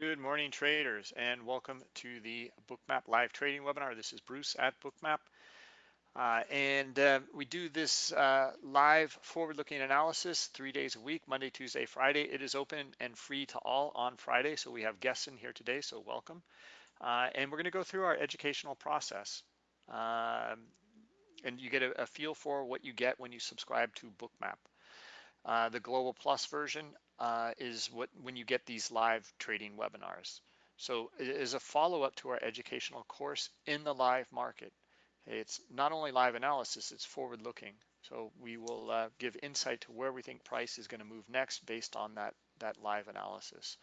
Good morning traders and welcome to the Bookmap live trading webinar. This is Bruce at Bookmap uh, and uh, we do this uh, live forward-looking analysis three days a week, Monday, Tuesday, Friday. It is open and free to all on Friday. So we have guests in here today, so welcome. Uh, and we're gonna go through our educational process. Um, and you get a, a, feel for what you get when you subscribe to Bookmap. Uh, the Global Plus version uh, is what when you get these live trading webinars. So it is a follow-up to our educational course in the live market. It's not only live analysis, it's forward-looking. So we will uh, give insight to where we think price is going to move next based on that, that live analysis.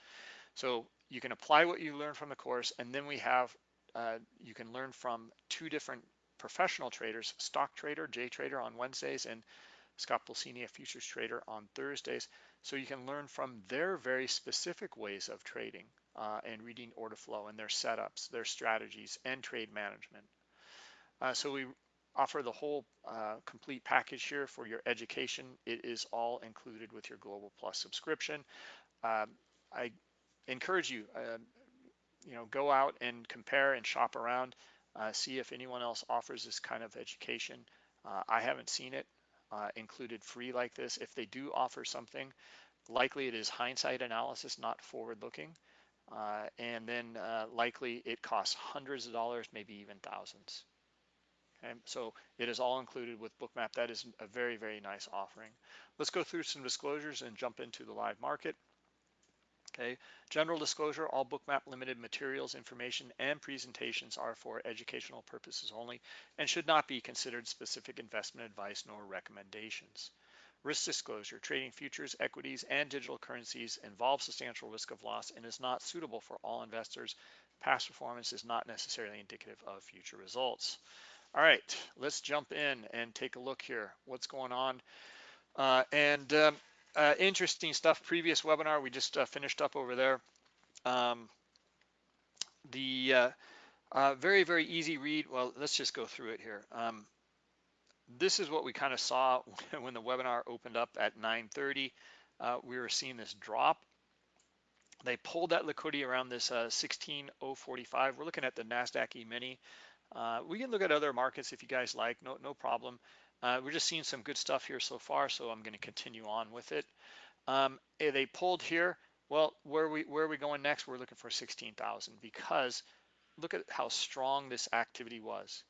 So you can apply what you learn from the course, and then we have, uh, you can learn from two different professional traders, stock trader, J Trader on Wednesdays, and Scott Pulcini, a futures trader on Thursdays. So you can learn from their very specific ways of trading uh, and reading order flow and their setups, their strategies, and trade management. Uh, so we offer the whole uh, complete package here for your education. It is all included with your Global Plus subscription. Um, I encourage you, uh, you know, go out and compare and shop around, uh, see if anyone else offers this kind of education. Uh, I haven't seen it uh, included free like this. If they do offer something, likely it is hindsight analysis, not forward looking. and then likely it costs hundreds of dollars, maybe even thousands. Okay, so it is all included with Bookmap. That is a very, very nice offering. Let's go through some disclosures and jump into the live market. Okay, general disclosure, all Bookmap limited materials, information, and presentations are for educational purposes only and should not be considered specific investment advice nor recommendations. Risk disclosure, trading futures, equities, and digital currencies involves substantial risk of loss and is not suitable for all investors. Past performance is not necessarily indicative of future results. All right, let's jump in and take a look here. What's going on? Uh, and um, uh, interesting stuff. Previous webinar we just uh, finished up over there. Um, the uh, uh, very very easy read. Well, let's just go through it here. Um, this is what we kind of saw when the webinar opened up at 9:30. Uh, we were seeing this drop. They pulled that liquidity around this 16045. We're looking at the Nasdaq E-mini. Uh, we can look at other markets if you guys like, no, no problem. Uh, we're just seeing some good stuff here so far, so I'm going to continue on with it. Um, eh, they pulled here. Well, where are we where are we going next? We're looking for 16,000 because look at how strong this activity was.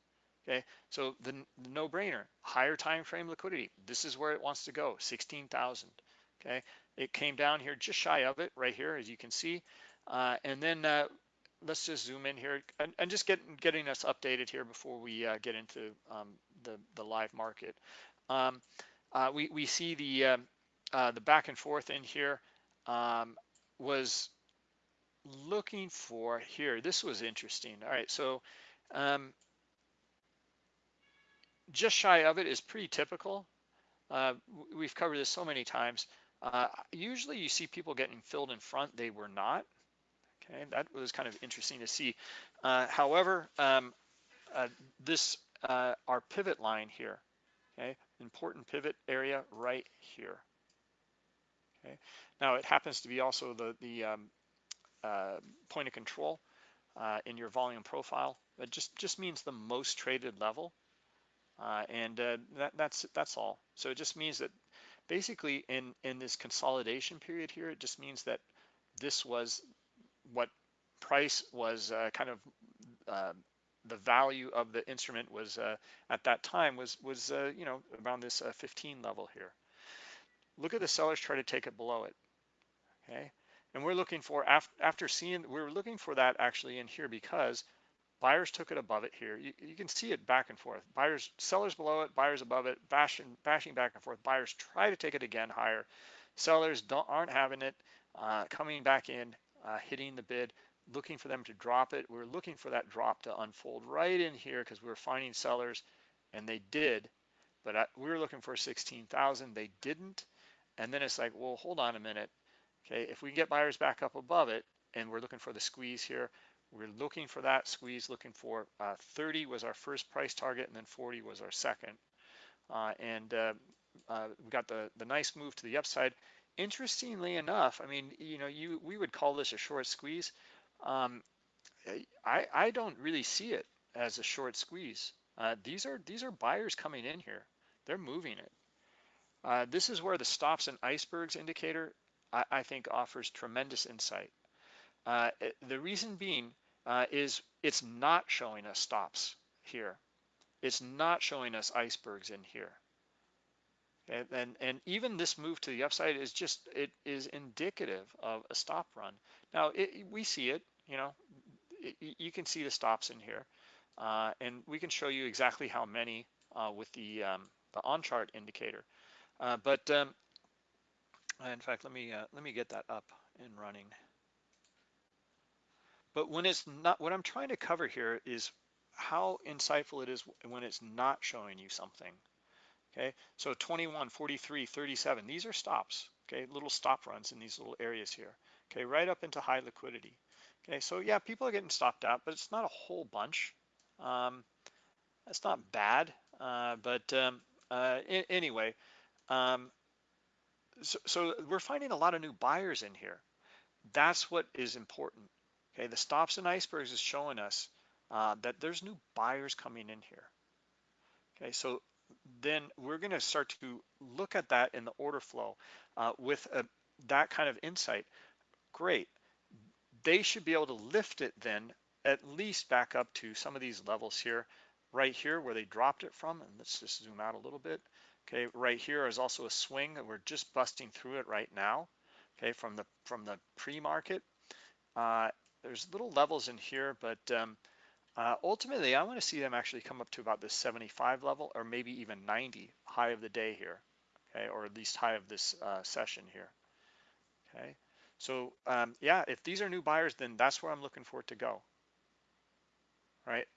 Okay, so the, the no-brainer, higher time frame liquidity. This is where it wants to go, 16,000. Okay, it came down here just shy of it right here, as you can see, uh, and then uh, let's just zoom in here and, and just get, getting us updated here before we uh, get into um, the, the live market. Um, uh, we, we see the, um, uh, the back and forth in here um, was looking for here. This was interesting. All right, so um, just shy of it is pretty typical. Uh, we've covered this so many times. Uh, usually you see people getting filled in front. They were not. Okay, that was kind of interesting to see. Uh, however, um, uh, this, uh, our pivot line here, okay, important pivot area right here. Okay, now it happens to be also the, the um, uh, point of control uh, in your volume profile. It just, just means the most traded level. Uh, and that, that's, that's all. So it just means that basically in, in this consolidation period here, it just means that this was what price was uh, kind of uh, the value of the instrument was uh, at that time was was uh, you know around this uh, 15 level here. Look at the sellers try to take it below it. Okay, and we're looking for after after seeing we're looking for that actually in here because buyers took it above it here. You, you can see it back and forth. Buyers, sellers below it, buyers above it, bashing bashing back and forth. Buyers try to take it again higher. Sellers don't aren't having it, uh, coming back in uh, hitting the bid, looking for them to drop it. We are looking for that drop to unfold right in here because we were finding sellers and they did, but I, we were looking for 16,000. They didn't. And then it's like, well, hold on a minute. Okay, if we get buyers back up above it and we're looking for the squeeze here, we're looking for that squeeze, looking for uh, 30 was our first price target and then 40 was our second. Uh, and uh, uh, we got the, the nice move to the upside interestingly enough, I mean, you know, you we would call this a short squeeze. Um, I I don't really see it as a short squeeze. Uh, these are these are buyers coming in here. They're moving it. Uh, this is where the stops and icebergs indicator I, I think offers tremendous insight. Uh, the reason being uh, is it's not showing us stops here. It's not showing us icebergs in here. And, and, and even this move to the upside is just, it is indicative of a stop run. Now, it, we see it, you know, it, you can see the stops in here. Uh, and we can show you exactly how many uh, with the, um, the on-chart indicator. Uh, but um, in fact, let me, uh, let me get that up and running. But when it's not, what I'm trying to cover here is how insightful it is when it's not showing you something. Okay, so 21, 43, 37, these are stops, okay, little stop runs in these little areas here, okay, right up into high liquidity. Okay, so yeah, people are getting stopped out, but it's not a whole bunch. Um, that's not bad, uh, but um, uh, anyway, um, so, so we're finding a lot of new buyers in here. That's what is important. Okay, the stops and icebergs is showing us uh, that there's new buyers coming in here. Okay, so then we're going to start to look at that in the order flow uh, with a, that kind of insight. Great. They should be able to lift it then at least back up to some of these levels here, right here where they dropped it from. And let's just zoom out a little bit. Okay, right here is also a swing and we're just busting through it right now. Okay, from the from the pre-market. Uh, there's little levels in here, but um, uh, ultimately, I want to see them actually come up to about this 75 level or maybe even 90 high of the day here, okay, or at least high of this uh, session here, okay. So um, yeah, if these are new buyers, then that's where I'm looking for it to go, right,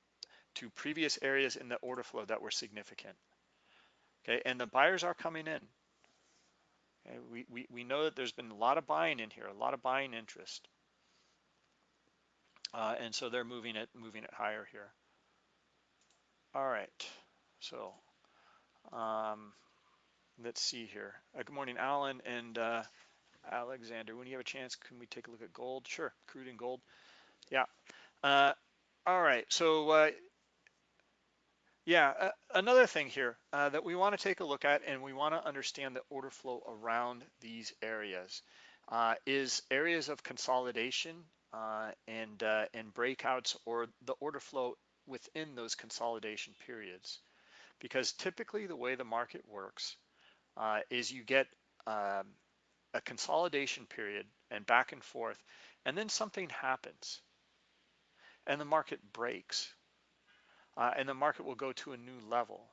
to previous areas in the order flow that were significant, okay, and the buyers are coming in. Okay? We, we, we know that there's been a lot of buying in here, a lot of buying interest. Uh, and so they're moving it, moving it higher here. All right, so um, let's see here. Uh, good morning, Alan and uh, Alexander. When you have a chance, can we take a look at gold? Sure, crude and gold. Yeah. Uh, all right, so uh, yeah, uh, another thing here uh, that we want to take a look at and we want to understand the order flow around these areas is areas of consolidation uh, and, uh, and breakouts or the order flow within those consolidation periods. Because typically the way the market works uh, is you get um, a consolidation period and back and forth, and then something happens and the market breaks uh, and the market will go to a new level.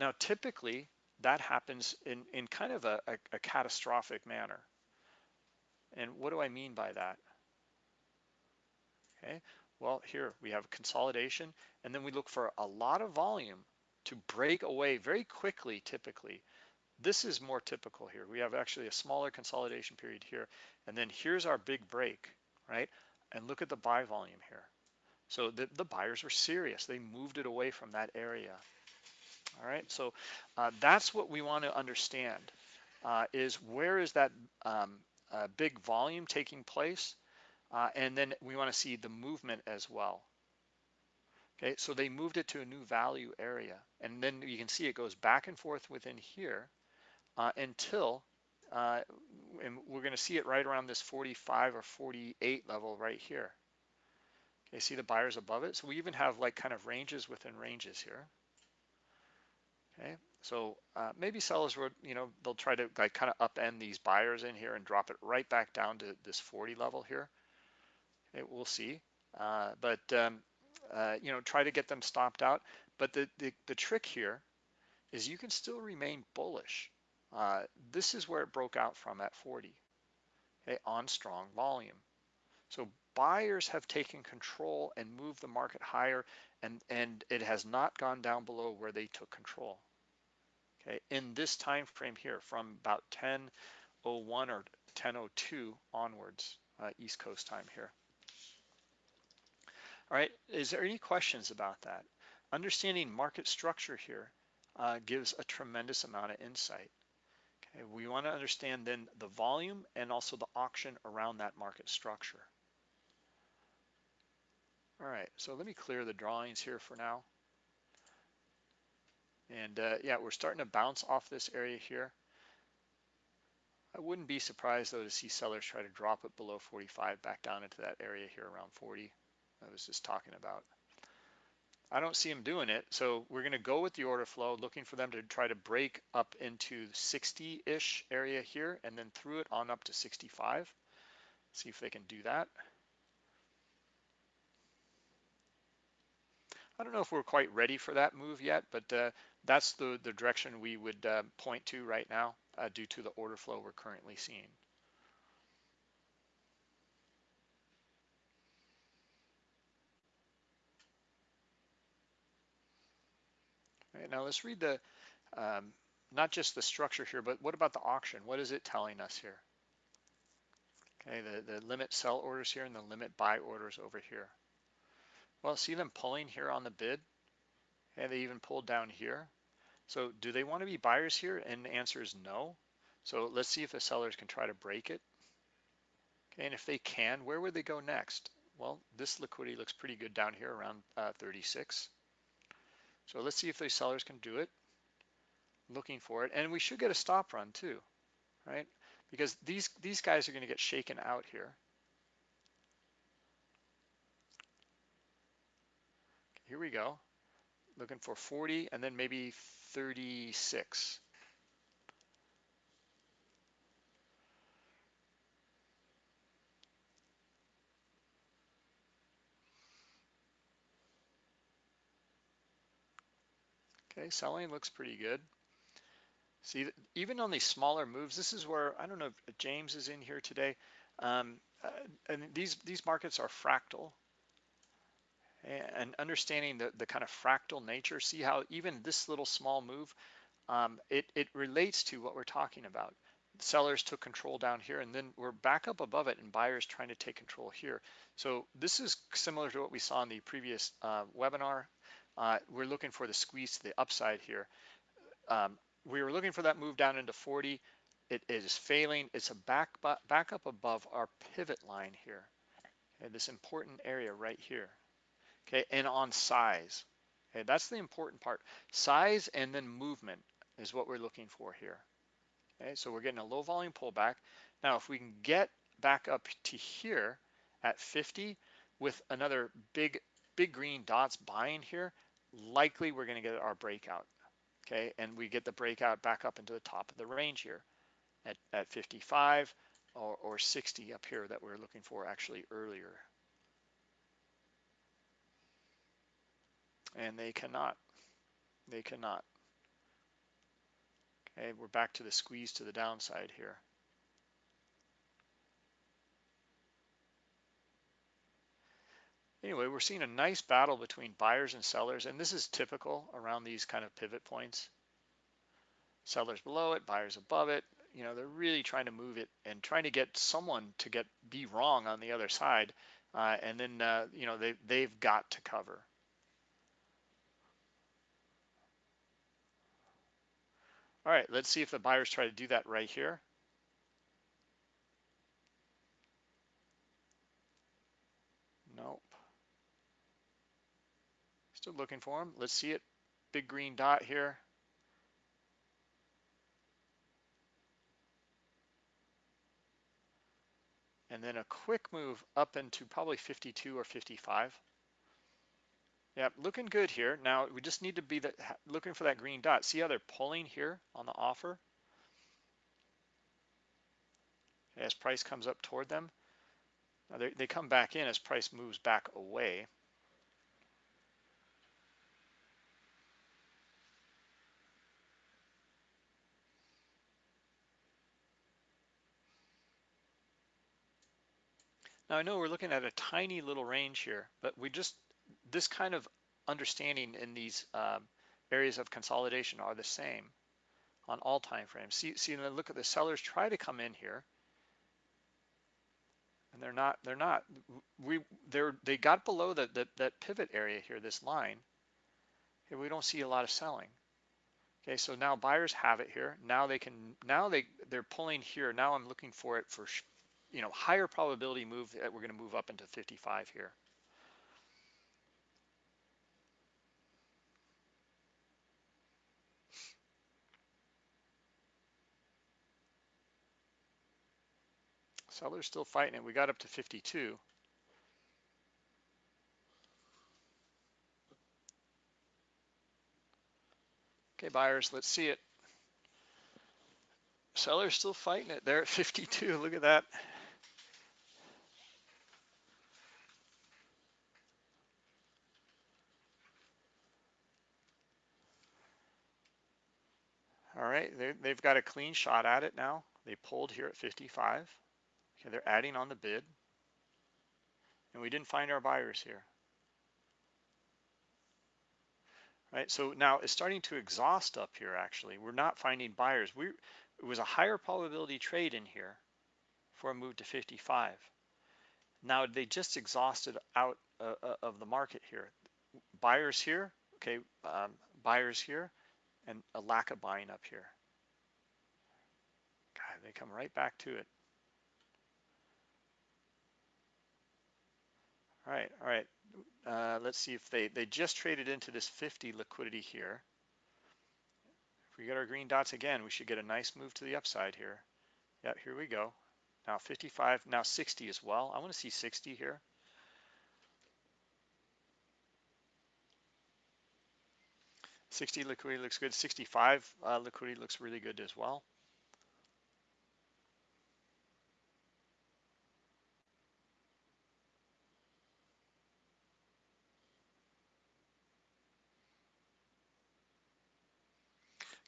Now, typically that happens in, in kind of a, a, a catastrophic manner. And what do I mean by that? Okay, well here we have consolidation and then we look for a lot of volume to break away very quickly typically. This is more typical here. We have actually a smaller consolidation period here and then here's our big break, right? And look at the buy volume here. So the, the buyers were serious. They moved it away from that area. All right, so uh, that's what we want to understand uh, is where is that um, uh, big volume taking place uh, and then we want to see the movement as well. Okay, so they moved it to a new value area. And then you can see it goes back and forth within here uh, until, uh, and we're going to see it right around this 45 or 48 level right here. Okay, see the buyers above it? So we even have like kind of ranges within ranges here. Okay, so uh, maybe sellers would, you know, they'll try to like kind of upend these buyers in here and drop it right back down to this 40 level here. It, we'll see. Uh, but um, uh, you know, try to get them stopped out. But the, the, the trick here is you can still remain bullish. Uh, this is where it broke out from at 40, okay, on strong volume. So buyers have taken control and moved the market higher, and, and it has not gone down below where they took control. Okay, in this time frame here, from about 10:01 or 10:02 onwards, uh, East Coast time here. All right, is there any questions about that? Understanding market structure here uh, gives a tremendous amount of insight. Okay, we want to understand then the volume and also the auction around that market structure. All right, so let me clear the drawings here for now. And uh, yeah, we're starting to bounce off this area here. I wouldn't be surprised though to see sellers try to drop it below 45 back down into that area here around 40 I was just talking about. I don't see them doing it. So we're going to go with the order flow, looking for them to try to break up into 60-ish area here and then through it on up to 65. See if they can do that. I don't know if we're quite ready for that move yet, but uh, that's the, the direction we would uh, point to right now uh, due to the order flow we're currently seeing. Now let's read the, um, not just the structure here, but what about the auction? What is it telling us here? Okay, the, the limit sell orders here and the limit buy orders over here. Well, see them pulling here on the bid? And they even pulled down here. So do they want to be buyers here? And the answer is no. So let's see if the sellers can try to break it. Okay, and if they can, where would they go next? Well, this liquidity looks pretty good down here around uh, 36. So let's see if these sellers can do it. Looking for it. And we should get a stop run too, right? Because these, these guys are going to get shaken out here. Here we go. Looking for 40 and then maybe 36. Okay, selling looks pretty good. See, even on these smaller moves, this is where, I don't know if James is in here today, um, uh, and these, these markets are fractal. And understanding the, the kind of fractal nature, see how even this little small move, um, it, it relates to what we're talking about. Sellers took control down here and then we're back up above it and buyers trying to take control here. So this is similar to what we saw in the previous uh, webinar uh, we're looking for the squeeze to the upside here. Um, we were looking for that move down into 40. It is failing. It's a back, back up above our pivot line here. Okay, this important area right here. Okay, and on size. Okay, that's the important part. Size and then movement is what we're looking for here. Okay, so we're getting a low volume pullback. Now, if we can get back up to here at 50 with another big, big green dots buying here, likely we're going to get our breakout. Okay, and we get the breakout back up into the top of the range here at, at 55 or, or 60 up here that we're looking for actually earlier. And they cannot. They cannot. Okay, we're back to the squeeze to the downside here. Anyway, we're seeing a nice battle between buyers and sellers, and this is typical around these kind of pivot points. Sellers below it, buyers above it. You know, they're really trying to move it and trying to get someone to get be wrong on the other side, uh, and then uh, you know they they've got to cover. All right, let's see if the buyers try to do that right here. Looking for them. Let's see it. Big green dot here. And then a quick move up into probably 52 or 55. Yep, looking good here. Now we just need to be the, looking for that green dot. See how they're pulling here on the offer? As price comes up toward them. Now they, they come back in as price moves back away. Now I know we're looking at a tiny little range here, but we just, this kind of understanding in these um, areas of consolidation are the same on all time frames. See, see, then look at the sellers try to come in here, and they're not. They're not. We they're they got below the, the that pivot area here, this line. Here we don't see a lot of selling. Okay, so now buyers have it here. Now they can, now they, they're pulling here. Now I'm looking for it for, you know, higher probability move that we're going to move up into 55 here. Seller's still fighting it. We got up to 52. Okay, buyers, let's see it. Seller's still fighting it. They're at 52. Look at that. All right, they've got a clean shot at it now. They pulled here at 55. Okay, they're adding on the bid. And we didn't find our buyers here. Right, so now it's starting to exhaust up here actually. We're not finding buyers. We It was a higher probability trade in here for a move to 55. Now they just exhausted out uh, uh, of the market here. Buyers here, okay, um, buyers here, and a lack of buying up here. God, they come right back to it. All right, all right. Uh, let's see if they, they just traded into this 50 liquidity here. If we get our green dots again, we should get a nice move to the upside here. Yeah, here we go. Now 55, now 60 as well. I want to see 60 here. Sixty liquidity looks good. Sixty-five uh, liquidity looks really good as well.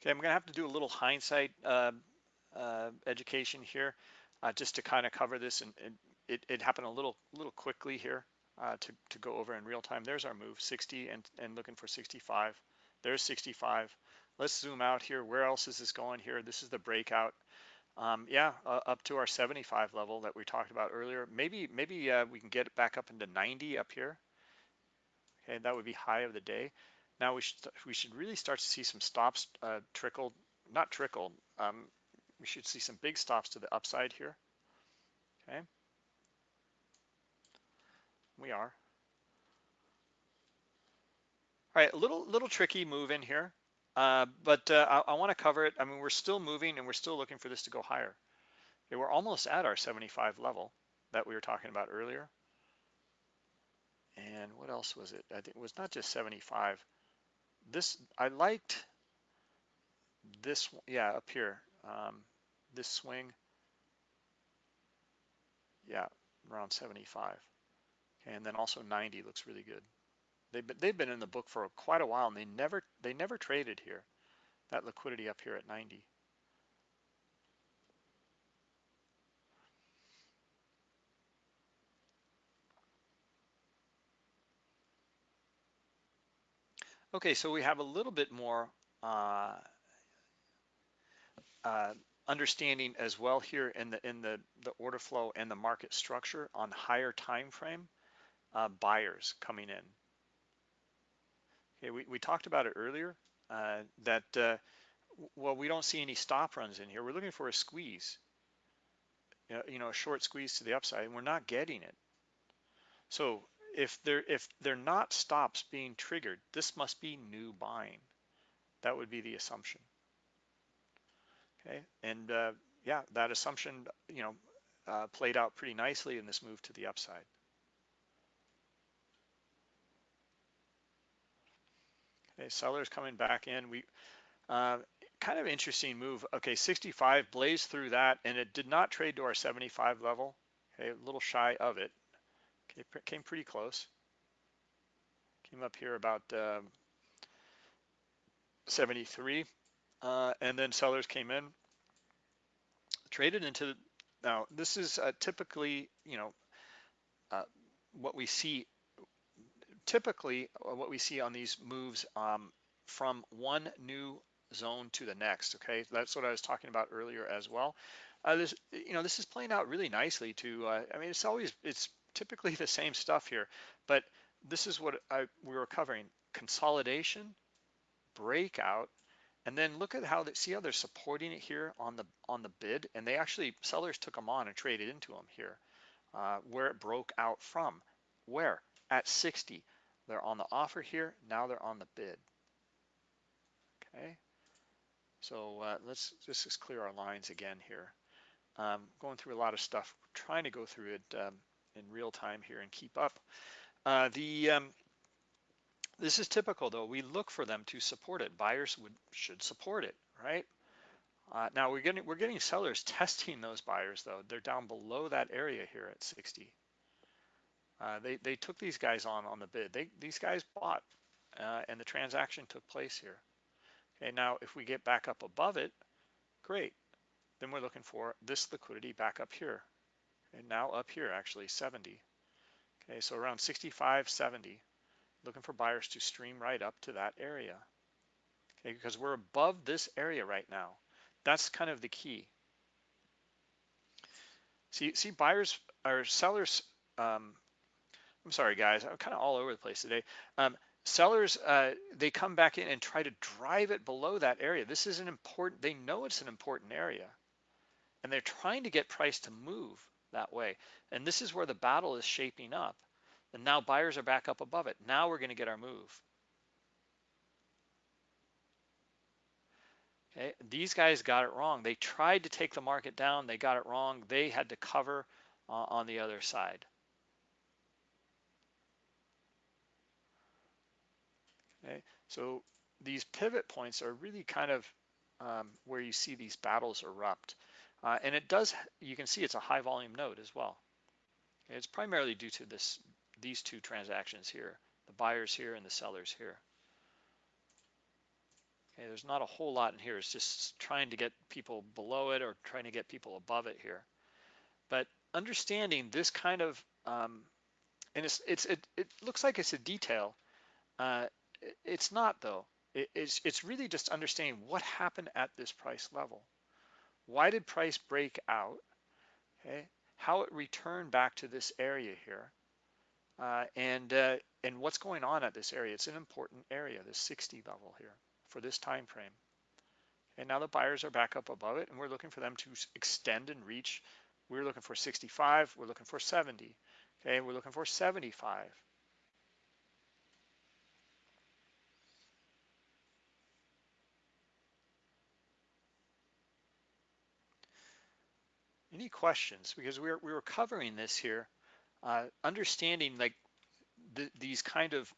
Okay, I'm going to have to do a little hindsight uh, uh, education here uh, just to kind of cover this. And, and it, it, happened a little little quickly here uh, to, to go over in real time. There's our move, 60 and, and looking for 65. There's 65. Let's zoom out here. Where else is this going here? This is the breakout. Um, yeah, uh, up to our 75 level that we talked about earlier. Maybe maybe uh, we can get it back up into 90 up here. Okay, that would be high of the day. Now we should we should really start to see some stops uh, trickle, not trickle. Um, we should see some big stops to the upside here. Okay, we are. All right, a little little tricky move in here, uh, but uh, I, I want to cover it. I mean, we're still moving and we're still looking for this to go higher. Okay, we're almost at our 75 level that we were talking about earlier. And what else was it? I think it was not just 75 this I liked this yeah up here um, this swing yeah around 75 okay, and then also 90 looks really good they've been, they've been in the book for quite a while and they never they never traded here that liquidity up here at 90 Okay, so we have a little bit more uh, uh, understanding as well here in the in the the order flow and the market structure on higher time frame uh, buyers coming in. Okay, we, we talked about it earlier uh, that uh, well we don't see any stop runs in here. We're looking for a squeeze, you know, a short squeeze to the upside, and we're not getting it. So if they're if they're not stops being triggered, this must be new buying. That would be the assumption. Okay, and uh, yeah, that assumption, you know, uh, played out pretty nicely in this move to the upside. Okay, sellers coming back in. We uh, kind of interesting move. Okay, 65 blazed through that, and it did not trade to our 75 level. Okay, a little shy of it. Okay, came pretty close. Came up here about um, 73. Uh, and then sellers came in, traded into, now this is uh, typically, you know, uh, what we see, typically uh, what we see on these moves um, from one new zone to the next, okay? That's what I was talking about earlier as well. Uh, this, you know, this is playing out really nicely to, uh, I mean, it's always, it's typically the same stuff here, but this is what I, we were covering, consolidation, breakout, And then look at how they see how they're supporting it here on the on the bid, and they actually sellers took them on and traded into them here, uh, where it broke out from. Where at 60, they're on the offer here. Now they're on the bid. Okay, so uh, let's just, clear our lines again here. Um, going through a lot of stuff, trying to go through it um, in real time here and keep up. Uh, the um, this is typical though. We look for them to support it. Buyers would should support it, right? Uh, now we're getting we're getting sellers testing those buyers though. They're down below that area here at 60. Uh, they they took these guys on on the bid. They these guys bought, uh, and the transaction took place here. Okay, now if we get back up above it, great. Then we're looking for this liquidity back up here, and now up here actually 70. Okay, so around 65, 70, looking for buyers to stream right up to that area. Okay, because we're above this area right now. That's kind of the key. See, see buyers or sellers, um, I'm sorry guys, I'm kind of all over the place today. Um, sellers, uh, they come back in and try to drive it below that area. This is an important, they know it's an important area and they're trying to get price to move that way. And this is where the battle is shaping up. And now buyers are back up above it. Now we're going to get our move. Okay, these guys got it wrong. They tried to take the market down. They got it wrong. They had to cover uh, on the other side. Okay, so these pivot points are really kind of um, where you see these battles erupt. Uh, and it does, you can see it's a high volume node as well. It's primarily due to this, these two transactions here, the buyers here and the sellers here. Okay, there's not a whole lot in here. It's just trying to get people below it or trying to get people above it here. But understanding this kind of, um, and it's, it's it, it looks like it's a detail. Uh, it's not though. It's, it's really just understanding what happened at this price level. Why did price break out? Okay, how it returned back to this area here, uh, and uh, and what's going on at this area? It's an important area, this 60 level here for this time frame. And now the buyers are back up above it, and we're looking for them to extend and reach. We're looking for 65. We're looking for 70. Okay, we're looking for 75. Any questions? Because we were, we were covering this here, uh, understanding like the, these kind of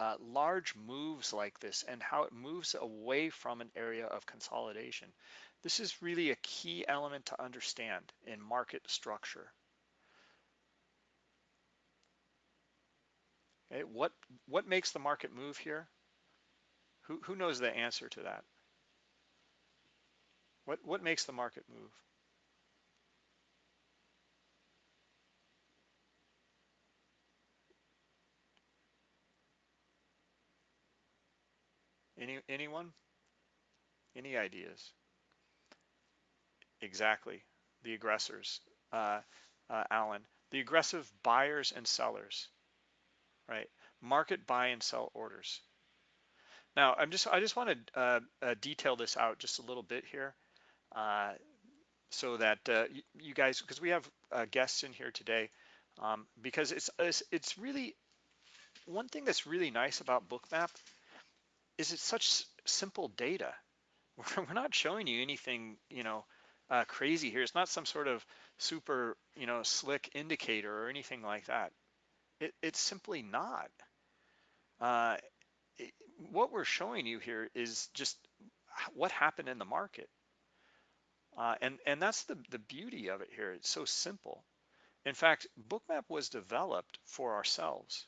uh, large moves like this and how it moves away from an area of consolidation. This is really a key element to understand in market structure. Okay, what what makes the market move here? Who who knows the answer to that? What what makes the market move? Any anyone? Any ideas? Exactly, the aggressors, uh, uh, Alan. The aggressive buyers and sellers, right? Market buy and sell orders. Now, I'm just I just want to uh, uh, detail this out just a little bit here, uh, so that uh, you guys, because we have guests in here today, um, because it's, it's it's really one thing that's really nice about Bookmap is it such simple data. We're not showing you anything, you know, uh, crazy here. It's not some sort of super, you know, slick indicator or anything like that. It, it's simply not. Uh, it, what we're showing you here is just what happened in the market. Uh, and, and that's the, the beauty of it here. It's so simple. In fact, Bookmap was developed for ourselves,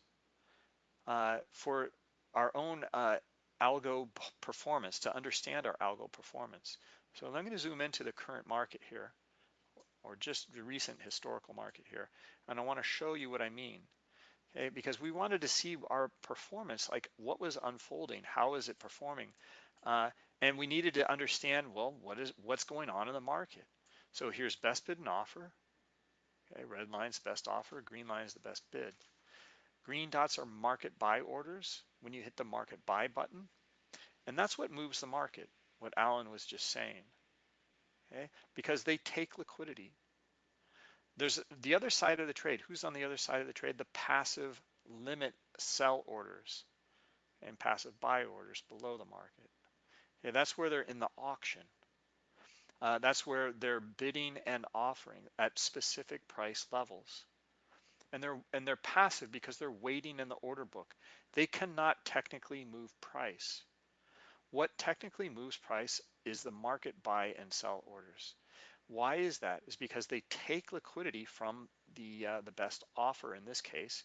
uh, for our own uh, algo performance, to understand our algo performance. So I'm going to zoom into the current market here, or just the recent historical market here, and I want to show you what I mean. Okay, because we wanted to see our performance, like what was unfolding, how is it performing, uh, and we needed to understand, well, what is what's going on in the market. So here's best bid and offer. Okay, red line's best offer, green line is the best bid. Green dots are market buy orders when you hit the market buy button. And that's what moves the market. what Alan was just saying. Okay? Because they take liquidity. There's the other side of the trade. Who's on the other side of the trade? The passive limit sell orders and passive buy orders below the market. Okay, that's where they're in the auction. Uh, that's where they're bidding and offering at specific price levels. And they're and they're passive because they're waiting in the order book. They cannot technically move price. What technically moves price is the market buy and sell orders. Why is that? Is because they take liquidity from the uh, the best offer in this case,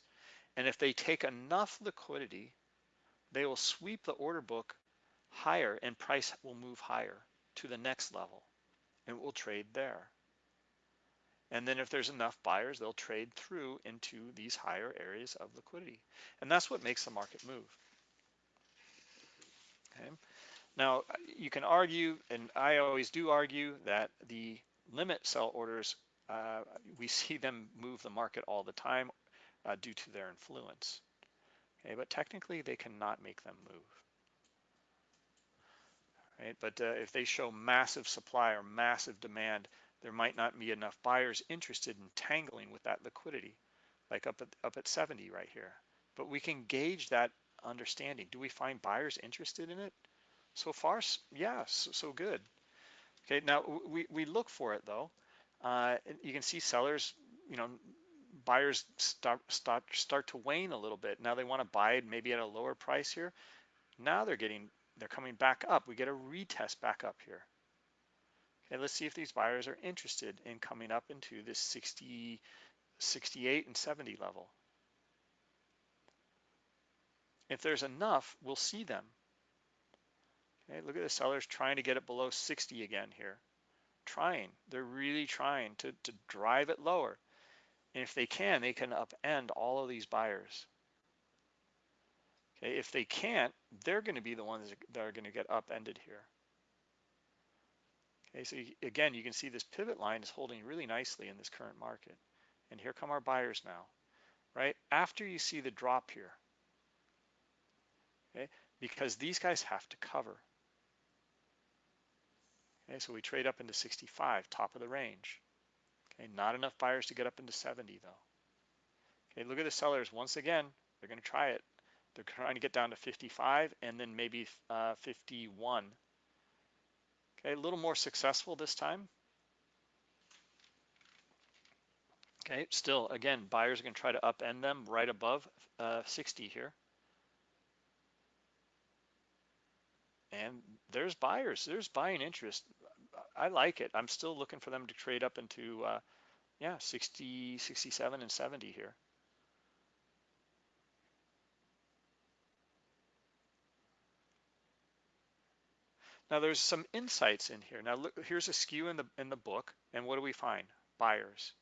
and if they take enough liquidity, they will sweep the order book higher and price will move higher to the next level and will trade there. And then if there's enough buyers, they'll trade through into these higher areas of liquidity. And that's what makes the market move. Okay. Now, you can argue, and I always do argue, that the limit sell orders, uh, we see them move the market all the time uh, due to their influence. Okay, but technically they cannot make them move. Right? But uh, if they show massive supply or massive demand, there might not be enough buyers interested in tangling with that liquidity, like up at, up at 70 right here. But we can gauge that understanding. Do we find buyers interested in it? So far, yeah, so, so good. Okay, now we, we look for it though. Uh, you can see sellers, you know, buyers start, start, start to wane a little bit. Now they want to buy it maybe at a lower price here. Now they're getting, they're coming back up. We get a retest back up here. Okay, let's see if these buyers are interested in coming up into this 60, 68 and 70 level. If there's enough, we'll see them. Okay, look at the sellers trying to get it below 60 again here. Trying, they're really trying to, to drive it lower. And if they can, they can upend all of these buyers. Okay, if they can't, they're going to be the ones that are going to get upended here. Okay, so again, you can see this pivot line is holding really nicely in this current market. And here come our buyers now, right? After you see the drop here, okay, because these guys have to cover. Okay, so we trade up into 65, top of the range. Okay, not enough buyers to get up into 70 though. Okay, look at the sellers. Once again, they're going to try it. They're trying to get down to 55 and then maybe uh, 51. Okay, a little more successful this time. Okay, still, again, buyers are going to try to upend them right above uh, 60 here. And there's buyers, there's buying interest. I like it. I'm still looking for them to trade up into, uh, yeah, 60, 67 and 70 here. Now there's some insights in here. Now look, here's a skew in the in the book, and what do we find? Buyers.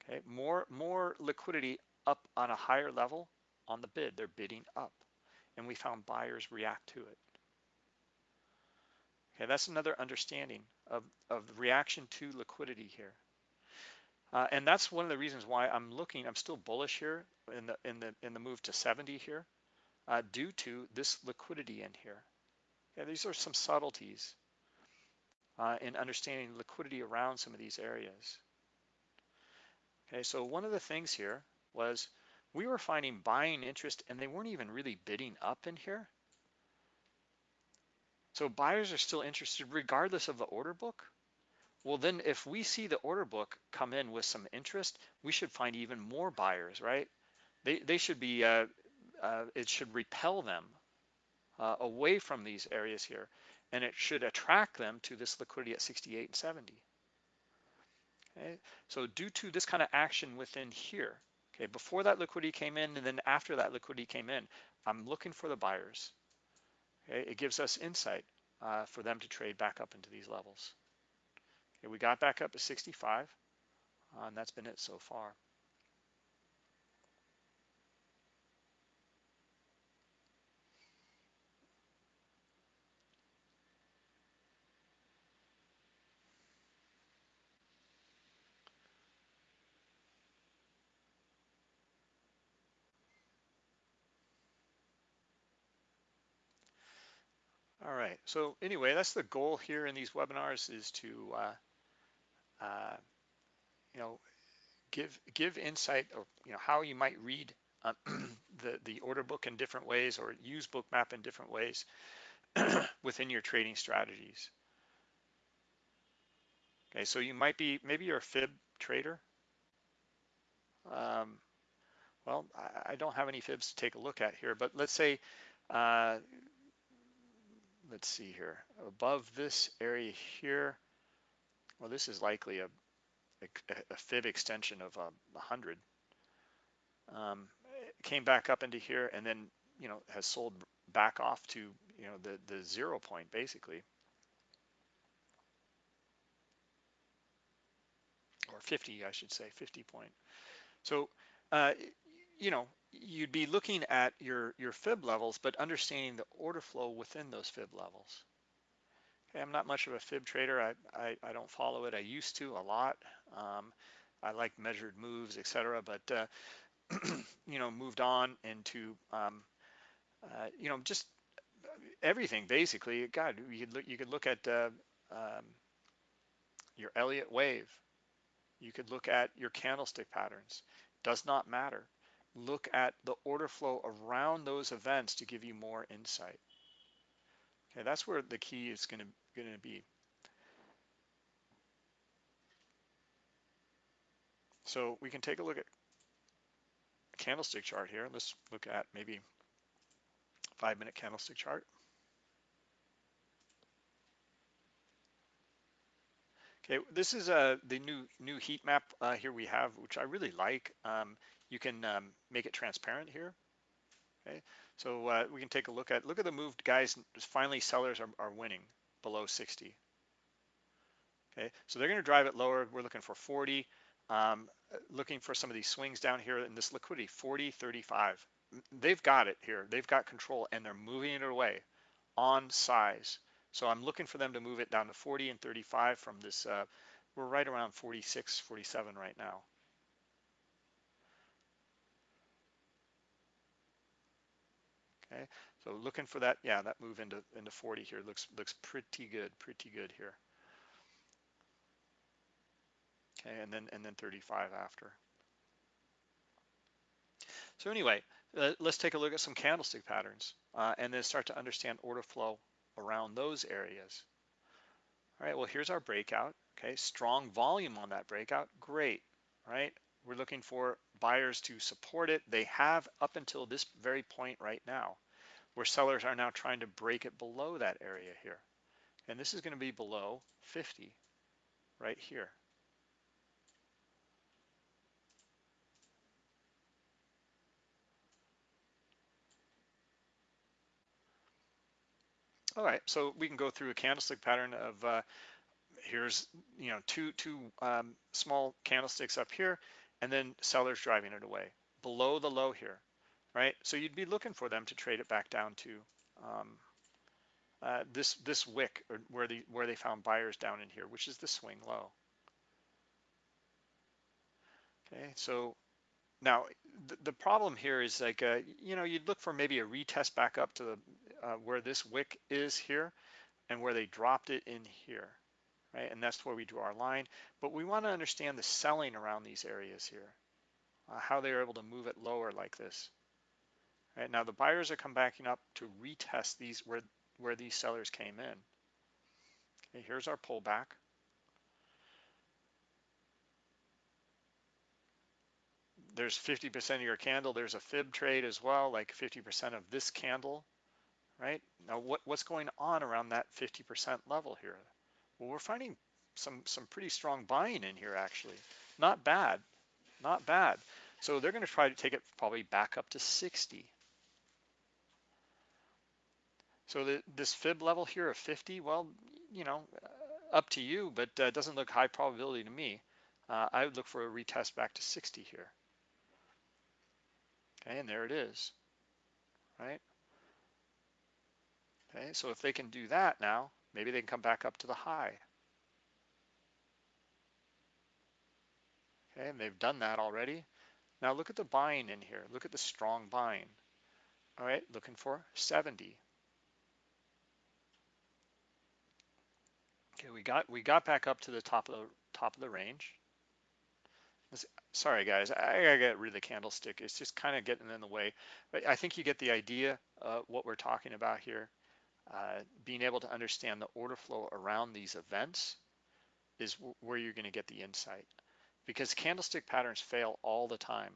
Okay, more more liquidity up on a higher level on the bid. They're bidding up, and we found buyers react to it. Okay, that's another understanding of, of reaction to liquidity here. Uh, and that's one of the reasons why I'm looking, I'm still bullish here in the in the in the move to 70 here, uh, due to this liquidity in here. Yeah, these are some subtleties uh, in understanding liquidity around some of these areas. Okay, so one of the things here was we were finding buying interest and they weren't even really bidding up in here. So buyers are still interested regardless of the order book. Well, then if we see the order book come in with some interest, we should find even more buyers, right? They, they should be, uh, uh, it should repel them uh, away from these areas here, and it should attract them to this liquidity at 68 and 70. Okay, so due to this kind of action within here, okay, before that liquidity came in and then after that liquidity came in, I'm looking for the buyers. Okay, it gives us insight uh, for them to trade back up into these levels. Okay, we got back up to 65, uh, and that's been it so far. All right. So anyway, that's the goal here in these webinars is to, uh, uh, you know, give give insight or you know how you might read uh, the the order book in different ways or use bookmap in different ways within your trading strategies. Okay, so you might be maybe you're a fib trader. Um, well, I, I, don't have any fibs to take a look at here, but let's say uh, let's see here, above this area here, well, this is likely a, a, a fib extension of um, 100. Um, came back up into here and then, you know, has sold back off to, you know, the, the zero point basically. Or 50, I should say, 50 point. So, uh, you know, you'd be looking at your, your fib levels, but understanding the order flow within those fib levels. Okay, I'm not much of a fib trader. I, I, I don't follow it. I used to a lot. Um, I like measured moves, etc. But uh, you know, moved on into um, uh, you know just everything basically. God, you could look, you could look at uh, um, your Elliott wave. You could look at your candlestick patterns. Does not matter look at the order flow around those events to give you more insight. Okay, that's where the key is going to, going to be. So we can take a look at a candlestick chart here. Let's look at maybe five minute candlestick chart. Okay, this is uh, the new new heat map uh, here we have, which I really like. Um, you can um, make it transparent here. Okay, so uh, we can take a look at look at the moved guys. Finally, sellers are, are winning below 60. Okay, so they're going to drive it lower. We're looking for 40. Um, looking for some of these swings down here in this liquidity 40, 35. They've got it here. They've got control and they're moving it away on size. So I'm looking for them to move it down to 40 and 35 from this. Uh, we're right around 46, 47 right now. Okay, so looking for that, yeah, that move into into 40 here looks looks pretty good, pretty good here. Okay, and then and then 35 after. So anyway, uh, let's take a look at some candlestick patterns uh, and then start to understand order flow around those areas. All right, well, here's our breakout. Okay, strong volume on that breakout. Great, right? We're looking for buyers to support it. They have up until this very point right now, where sellers are now trying to break it below that area here. And this is going to be below 50 right here. All right, so we can go through a candlestick pattern of uh, here's you know two two um, small candlesticks up here, and then sellers driving it away below the low here, right? So you'd be looking for them to trade it back down to um, uh, this this wick or where the where they found buyers down in here, which is the swing low. Okay, so now the, the problem here is like uh, you know you'd look for maybe a retest back up to the uh, where this wick is here and where they dropped it in here, right? And that's where we draw our line. But we want to understand the selling around these areas here, uh, how they're able to move it lower like this. Right now the buyers are come backing up to retest these where where these sellers came in. Okay, here's our pullback. There's 50% of your candle. There's a fib trade as well, like 50% of this candle right? Now, what, what's going on around that 50% level here? Well, we're finding some, some pretty strong buying in here, actually. Not bad, not bad. So they're going to try to take it probably back up to 60. So the, this fib level here of 50, well, you know, up to you, but uh, doesn't look high probability to me. Uh, I would look for a retest back to 60 here. Okay, and there it is, right? Okay, so if they can do that now, maybe they can come back up to the high. Okay, and they've done that already. Now look at the buying in here. Look at the strong buying. All right, looking for 70. Okay, we got we got back up to the top of the top of the range. Sorry guys, I gotta get rid of the candlestick. It's just kind of getting in the way. But I think you get the idea of what we're talking about here. Uh, being able to understand the order flow around these events is where you're going to get the insight because candlestick patterns fail all the time.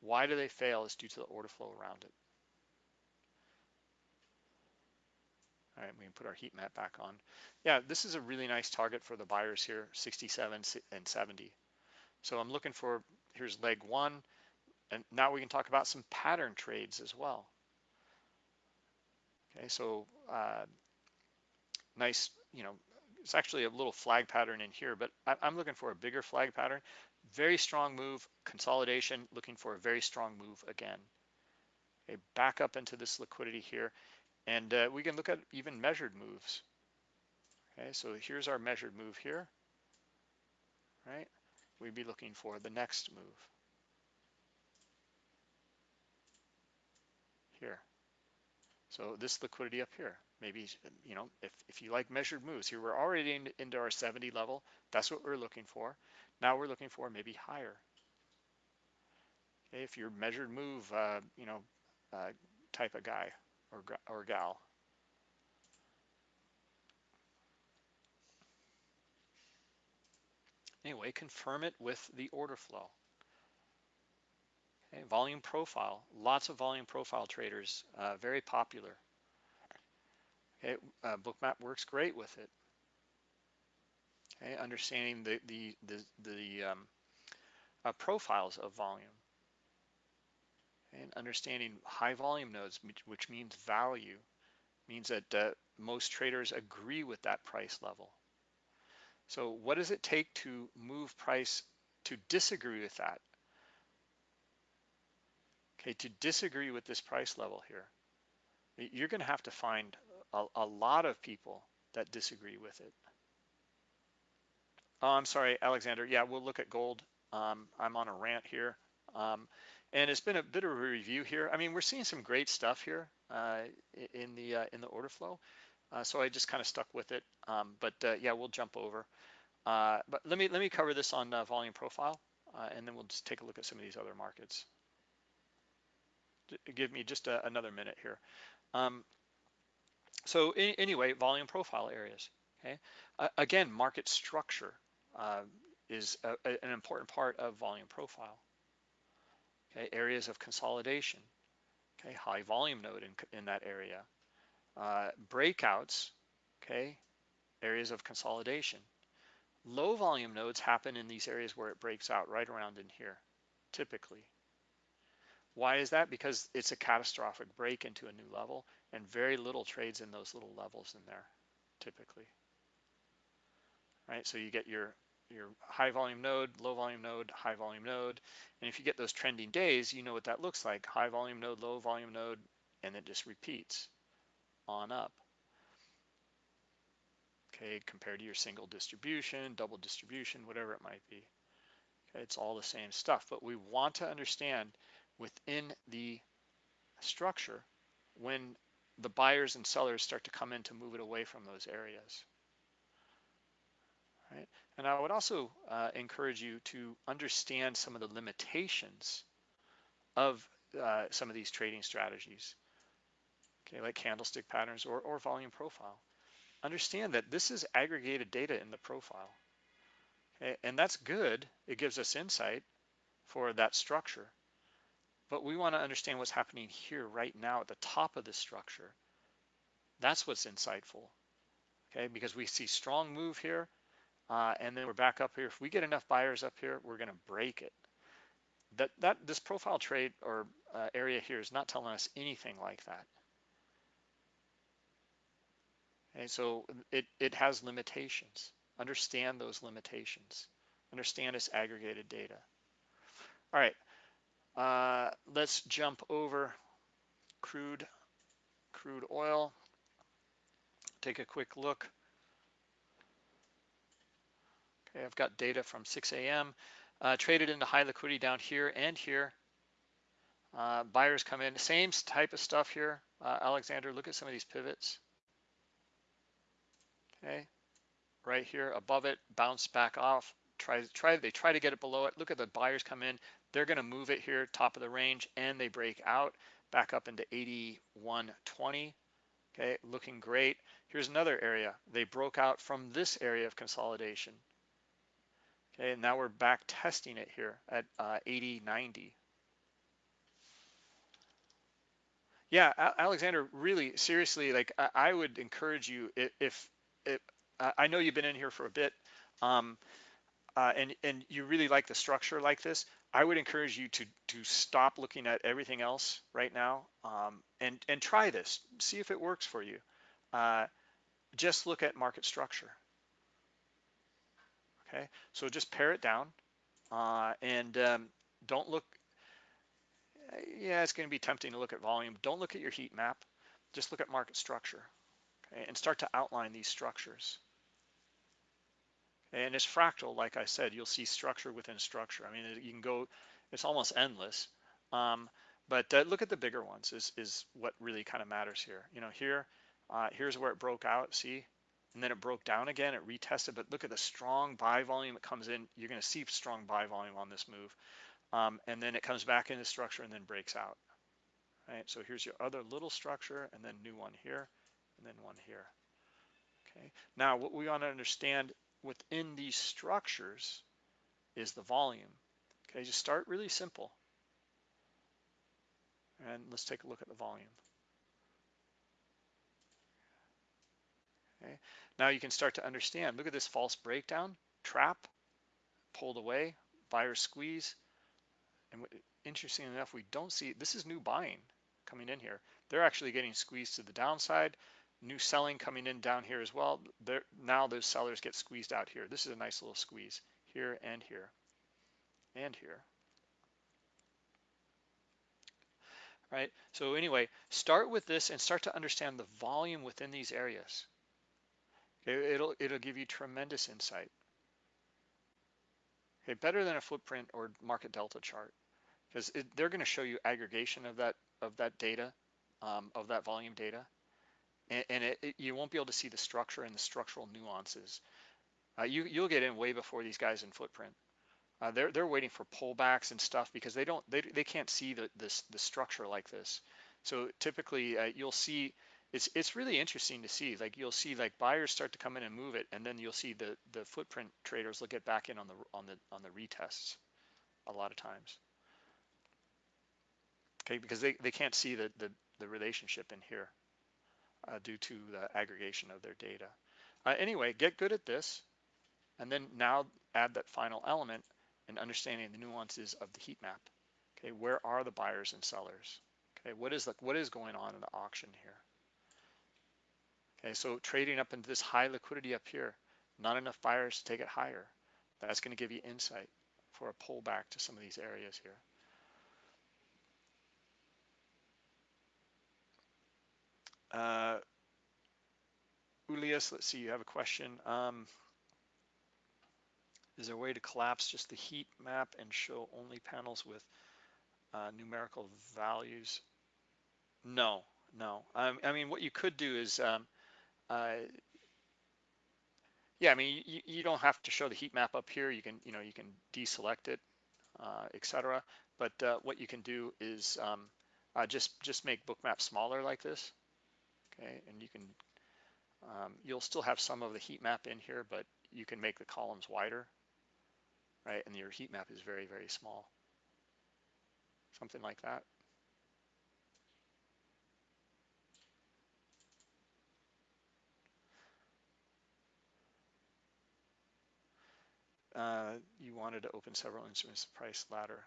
Why do they fail is due to the order flow around it. All right, we can put our heat map back on. Yeah, this is a really nice target for the buyers here, 67 and 70. So I'm looking for, here's leg one, and now we can talk about some pattern trades as well. Okay, so uh, nice, you know, it's actually a little flag pattern in here, but I'm looking for a bigger flag pattern. Very strong move, consolidation, looking for a very strong move again. Okay, back up into this liquidity here. And uh, we can look at even measured moves. Okay, so here's our measured move here, right? We'd be looking for the next move. Here. So this liquidity up here, maybe, you know, if, if you like measured moves, here we're already in, into our 70 level. That's what we're looking for. Now we're looking for maybe higher. Okay, if you're measured move, uh, you know, uh, type of guy or, or gal. Anyway, confirm it with the order flow. Okay, volume profile, lots of volume profile traders, uh, very popular. Okay, uh, Bookmap works great with it. Okay, understanding the the the, the um, uh, profiles of volume and understanding high volume nodes, which means value, means that uh, most traders agree with that price level. So what does it take to move price to disagree with that? Okay, to disagree with this price level here, you're going to have to find a, a lot of people that disagree with it. Oh, I'm sorry, Alexander. Yeah, we'll look at gold. Um, I'm on a rant here. Um, and it's been a bit of a review here. I mean, we're seeing some great stuff here uh, in the uh, in the order flow. Uh, so I just kind of stuck with it. Um, but uh, yeah, we'll jump over. Uh, but let me let me cover this on uh, volume profile, and then we'll just take a look at some of these other markets. Give me just a, another minute here. Um, so anyway, volume profile areas. Okay. again, market structure is a, an important part of volume profile okay, areas of consolidation, okay, high volume node in, in that area, uh, breakouts, okay, areas of consolidation. Low volume nodes happen in these areas where it breaks out right around in here, typically. Why is that? Because it's a catastrophic break into a new level and very little trades in those little levels in there, typically. Right, so you get your your high volume node, low volume node, high volume node. And if you get those trending days, you know what that looks like. High volume node, low volume node, and it just repeats on up. Okay, compared to your single distribution, double distribution, whatever it might be. Okay, it's all the same stuff, but we want to understand within the structure when the buyers and sellers start to come in to move it away from those areas. Right? And I would also uh, encourage you to understand some of the limitations of uh, some of these trading strategies, okay, like candlestick patterns or, or volume profile. Understand that this is aggregated data in the profile. Okay? And that's good. It gives us insight for that structure. But we want to understand what's happening here right now at the top of the structure. That's what's insightful. Okay, because we see strong move here, uh, and then we're back up here. If we get enough buyers up here, we're going to break it. That that this profile trade or uh, area here is not telling us anything like that. Okay, so it it has limitations. Understand those limitations. Understand its aggregated data. All right, uh, let's jump over crude crude oil. Take a quick look. Okay, I've got data from 6 a.m. Uh, traded into high liquidity down here and here. Uh, buyers come in, same type of stuff here. Uh, Alexander, look at some of these pivots. okay? Right here above it, bounce back off, try, try, they try to get it below it. Look at the buyers come in, they're gonna move it here, top of the range, and they break out back up into 81.20, okay, looking great. Here's another area. They broke out from this area of consolidation. Okay, and now we're back testing it here at uh, 80, 90. Yeah, Alexander, really seriously, like I, I would encourage you if, if, if, I know you've been in here for a bit, um, uh, and and you really like the structure like this. I would encourage you to to stop looking at everything else right now, um, and and try this. See if it works for you. Uh, just look at market structure. Okay, so just pare it down, uh, and um, don't look yeah, it's going to be tempting to look at volume. Don't look at your heat map. Just look at market structure okay, and start to outline these structures. And it's fractal, like I said, you'll see structure within structure. I mean, you can go, it's almost endless. Um, but uh, look at the bigger ones is, is what really kind of matters here. You know, here, uh, here's where it broke out, see? And then it broke down again, it retested, but look at the strong buy volume it comes in. You're gonna see strong buy volume on this move um, and then it comes back into structure and then breaks out. Right, so here's your other little structure and then new one here and then one here. Okay, now what we want to understand within these structures is the volume. Okay, just start really simple. And let's take a look at the volume. Okay, now you can start to understand. Look at this false breakdown, trap, pulled away, buyer squeeze, and interesting enough, we don't see, this is new buying coming in here. They're actually getting squeezed to the downside. New selling coming in down here as well. They're, now those sellers get squeezed out here. This is a nice little squeeze here and here and here. Right, so anyway, start with this and start to understand the volume within these areas. It'll, it'll give you tremendous insight. Okay, better than a footprint or market delta chart because they're going to show you aggregation of that of that data, um, of that volume data, and, and it, it, you won't be able to see the structure and the structural nuances. Uh, you you'll get in way before these guys in footprint. Uh, they're they're waiting for pullbacks and stuff because they don't they they can't see the this the structure like this. So typically uh, you'll see it's it's really interesting to see like you'll see like buyers start to come in and move it and then you'll see the the footprint traders will get back in on the on the on the retests a lot of times okay because they, they can't see the, the the relationship in here uh, due to the aggregation of their data uh, anyway get good at this and then now add that final element and understanding the nuances of the heat map okay where are the buyers and sellers okay what is the what is going on in the auction here Okay, so trading up into this high liquidity up here, not enough buyers to take it higher. That's going to give you insight for a pullback to some of these areas here. Uh, Ulias, let's see, you have a question. Um, is there a way to collapse just the heat map and show only panels with uh, numerical values? No, no. Um, I mean, what you could do is um, uh, yeah, I mean, you, you don't have to show the heat map up here. You can, you know, you can deselect it, uh, etc. But uh, what you can do is um, uh, just just make bookmap smaller like this, okay? And you can, um, you'll still have some of the heat map in here, but you can make the columns wider, right? And your heat map is very very small, something like that. uh, you wanted to open several instruments price ladder.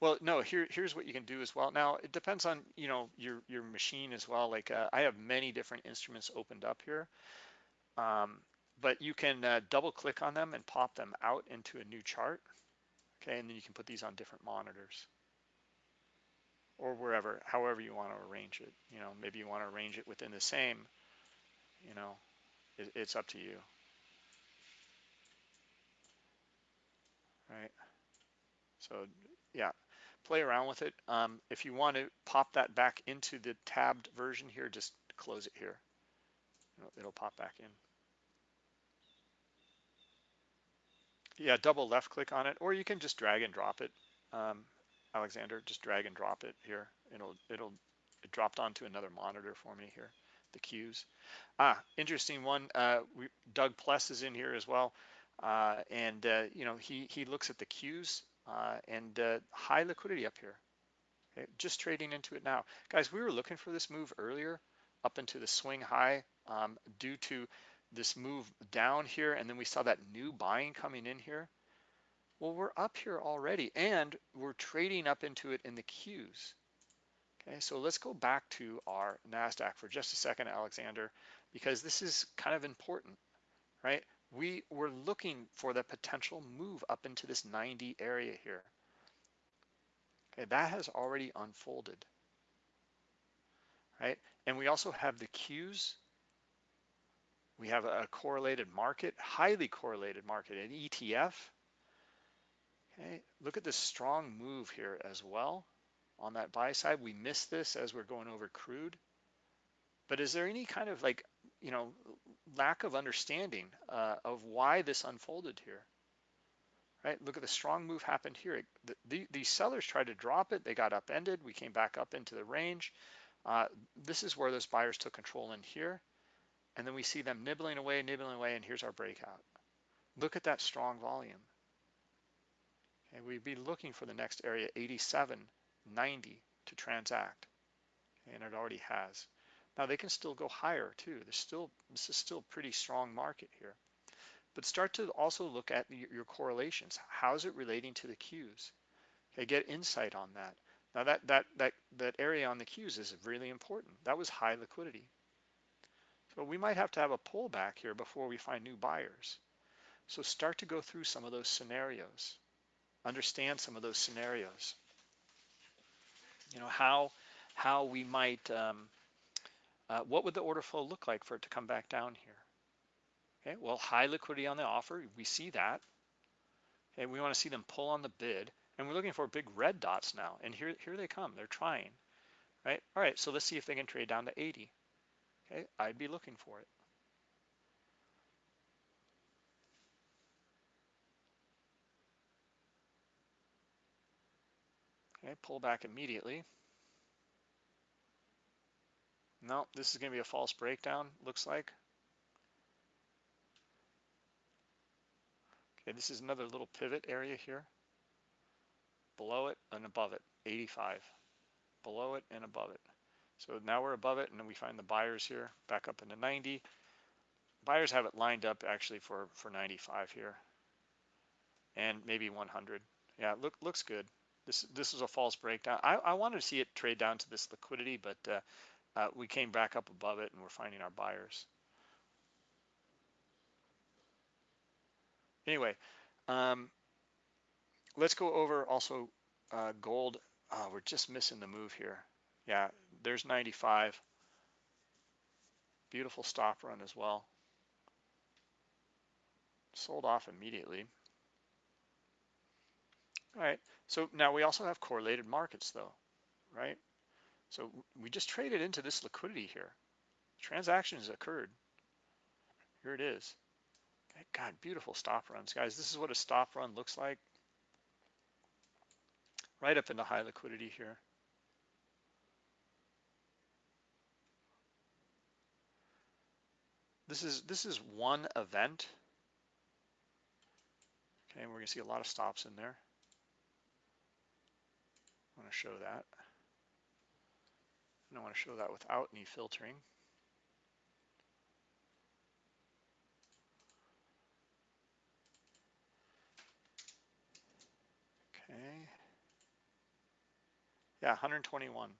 Well, no, here, here's what you can do as well. Now, it depends on, you know, your, your machine as well. Like uh, I have many different instruments opened up here, um, but you can uh, double click on them and pop them out into a new chart. Okay, and then you can put these on different monitors or wherever, however you want to arrange it. You know, maybe you want to arrange it within the same, you know, it, it's up to you. right? So yeah, play around with it. Um, if you want to pop that back into the tabbed version here, just close it here. It'll, it'll pop back in. Yeah, double left click on it, or you can just drag and drop it. Um, Alexander, just drag and drop it here. It'll it'll it dropped onto another monitor for me here. The Qs. Ah, interesting one. Uh, we, Doug Pless is in here as well, uh, and uh, you know he he looks at the Qs and uh, high liquidity up here. Okay, just trading into it now. Guys, we were looking for this move earlier up into the swing high um, due to this move down here. And then we saw that new buying coming in here. Well, we're up here already and we're trading up into it in the Qs. Okay, so let's go back to our NASDAQ for just a second, Alexander, because this is kind of important, right? We were looking for the potential move up into this 90 area here. Okay, that has already unfolded, right? And we also have the Qs. We have a correlated market, highly correlated market, an ETF. Okay, look at this strong move here as well on that buy side. We missed this as we're going over crude. But is there any kind of like, you know, lack of understanding uh, of why this unfolded here? Right, look at the strong move happened here. The, the, these sellers tried to drop it. They got upended. We came back up into the range. Uh, this is where those buyers took control in here. And then we see them nibbling away, nibbling away, and here's our breakout. Look at that strong volume. Okay, we'd be looking for the next area, 87, 90 to transact. And it already has. Now they can still go higher too. There's still, this is still pretty strong market here. But start to also look at your correlations. How is it relating to the Qs? Okay, get insight on that. Now that, that, that, that area on the Qs is really important. That was high liquidity. So we might have to have a pullback here before we find new buyers. So start to go through some of those scenarios. Understand some of those scenarios. You know, how, how we might, um, uh, what would the order flow look like for it to come back down here? Okay, well, high liquidity on the offer, we see that. Okay, we want to see them pull on the bid, and we're looking for big red dots now. And here, here they come. They're trying, right? All right, so let's see if they can trade down to 80. Okay, I'd be looking for it. Okay, pull back immediately. No, this is going to be a false breakdown, looks like. Okay, this is another little pivot area here. Below it and above it, 85. Below it and above it. So now we're above it and then we find the buyers here back up into 90. Buyers have it lined up actually for, for 95 here and maybe 100. Yeah, look looks good. This this is a false breakdown. I, I wanted to see it trade down to this liquidity, but uh, uh, we came back up above it and we're finding our buyers. Anyway, um, let's go over also uh, gold. Oh, we're just missing the move here. Yeah, there's 95. Beautiful stop run as well. Sold off immediately. All right, so now we also have correlated markets though, right? So we just traded into this liquidity here. Transactions occurred. Here it is. God, beautiful stop runs. Guys, this is what a stop run looks like. Right up into high liquidity here. This is this is one event. Okay, we're gonna see a lot of stops in there. I want to show that. And I want to show that without any filtering. Okay. Yeah, 121.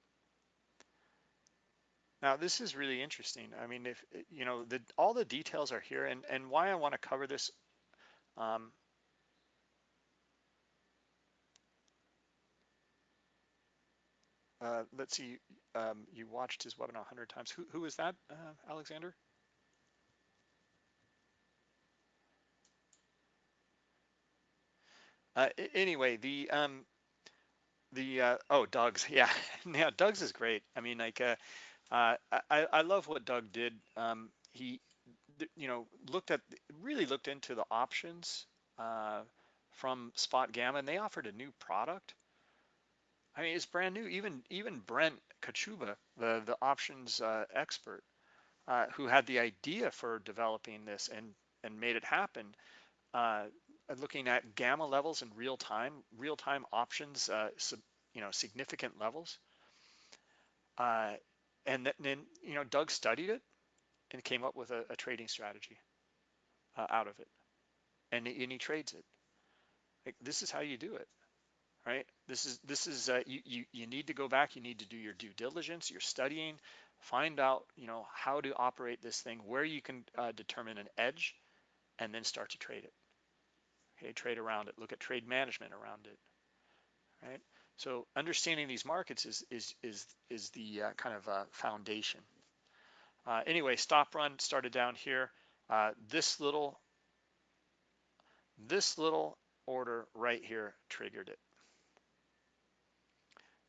Now this is really interesting. I mean, if you know, the, all the details are here, and and why I want to cover this. Um, uh, let's see. Um, you watched his webinar 100 times. Who who is that, uh, Alexander? Uh, anyway, the um, the uh, oh Doug's yeah yeah Doug's is great. I mean like uh, uh, I I love what Doug did. Um, he you know looked at really looked into the options uh, from Spot Gamma, and they offered a new product. I mean, it's brand new. Even even Brent Kochuba, the the options uh, expert, uh, who had the idea for developing this and and made it happen, uh, looking at gamma levels in real time, real time options, uh, sub, you know, significant levels. Uh, and then, you know, Doug studied it and came up with a, a trading strategy uh, out of it, and, and he trades it. Like, this is how you do it right? This is this is uh, you, you you need to go back. You need to do your due diligence. You're studying, find out you know how to operate this thing, where you can uh, determine an edge, and then start to trade it. Okay, trade around it. Look at trade management around it, right? So understanding these markets is is is is the uh, kind of uh, foundation. Uh, anyway, stop run started down here. Uh, this little this little order right here triggered it.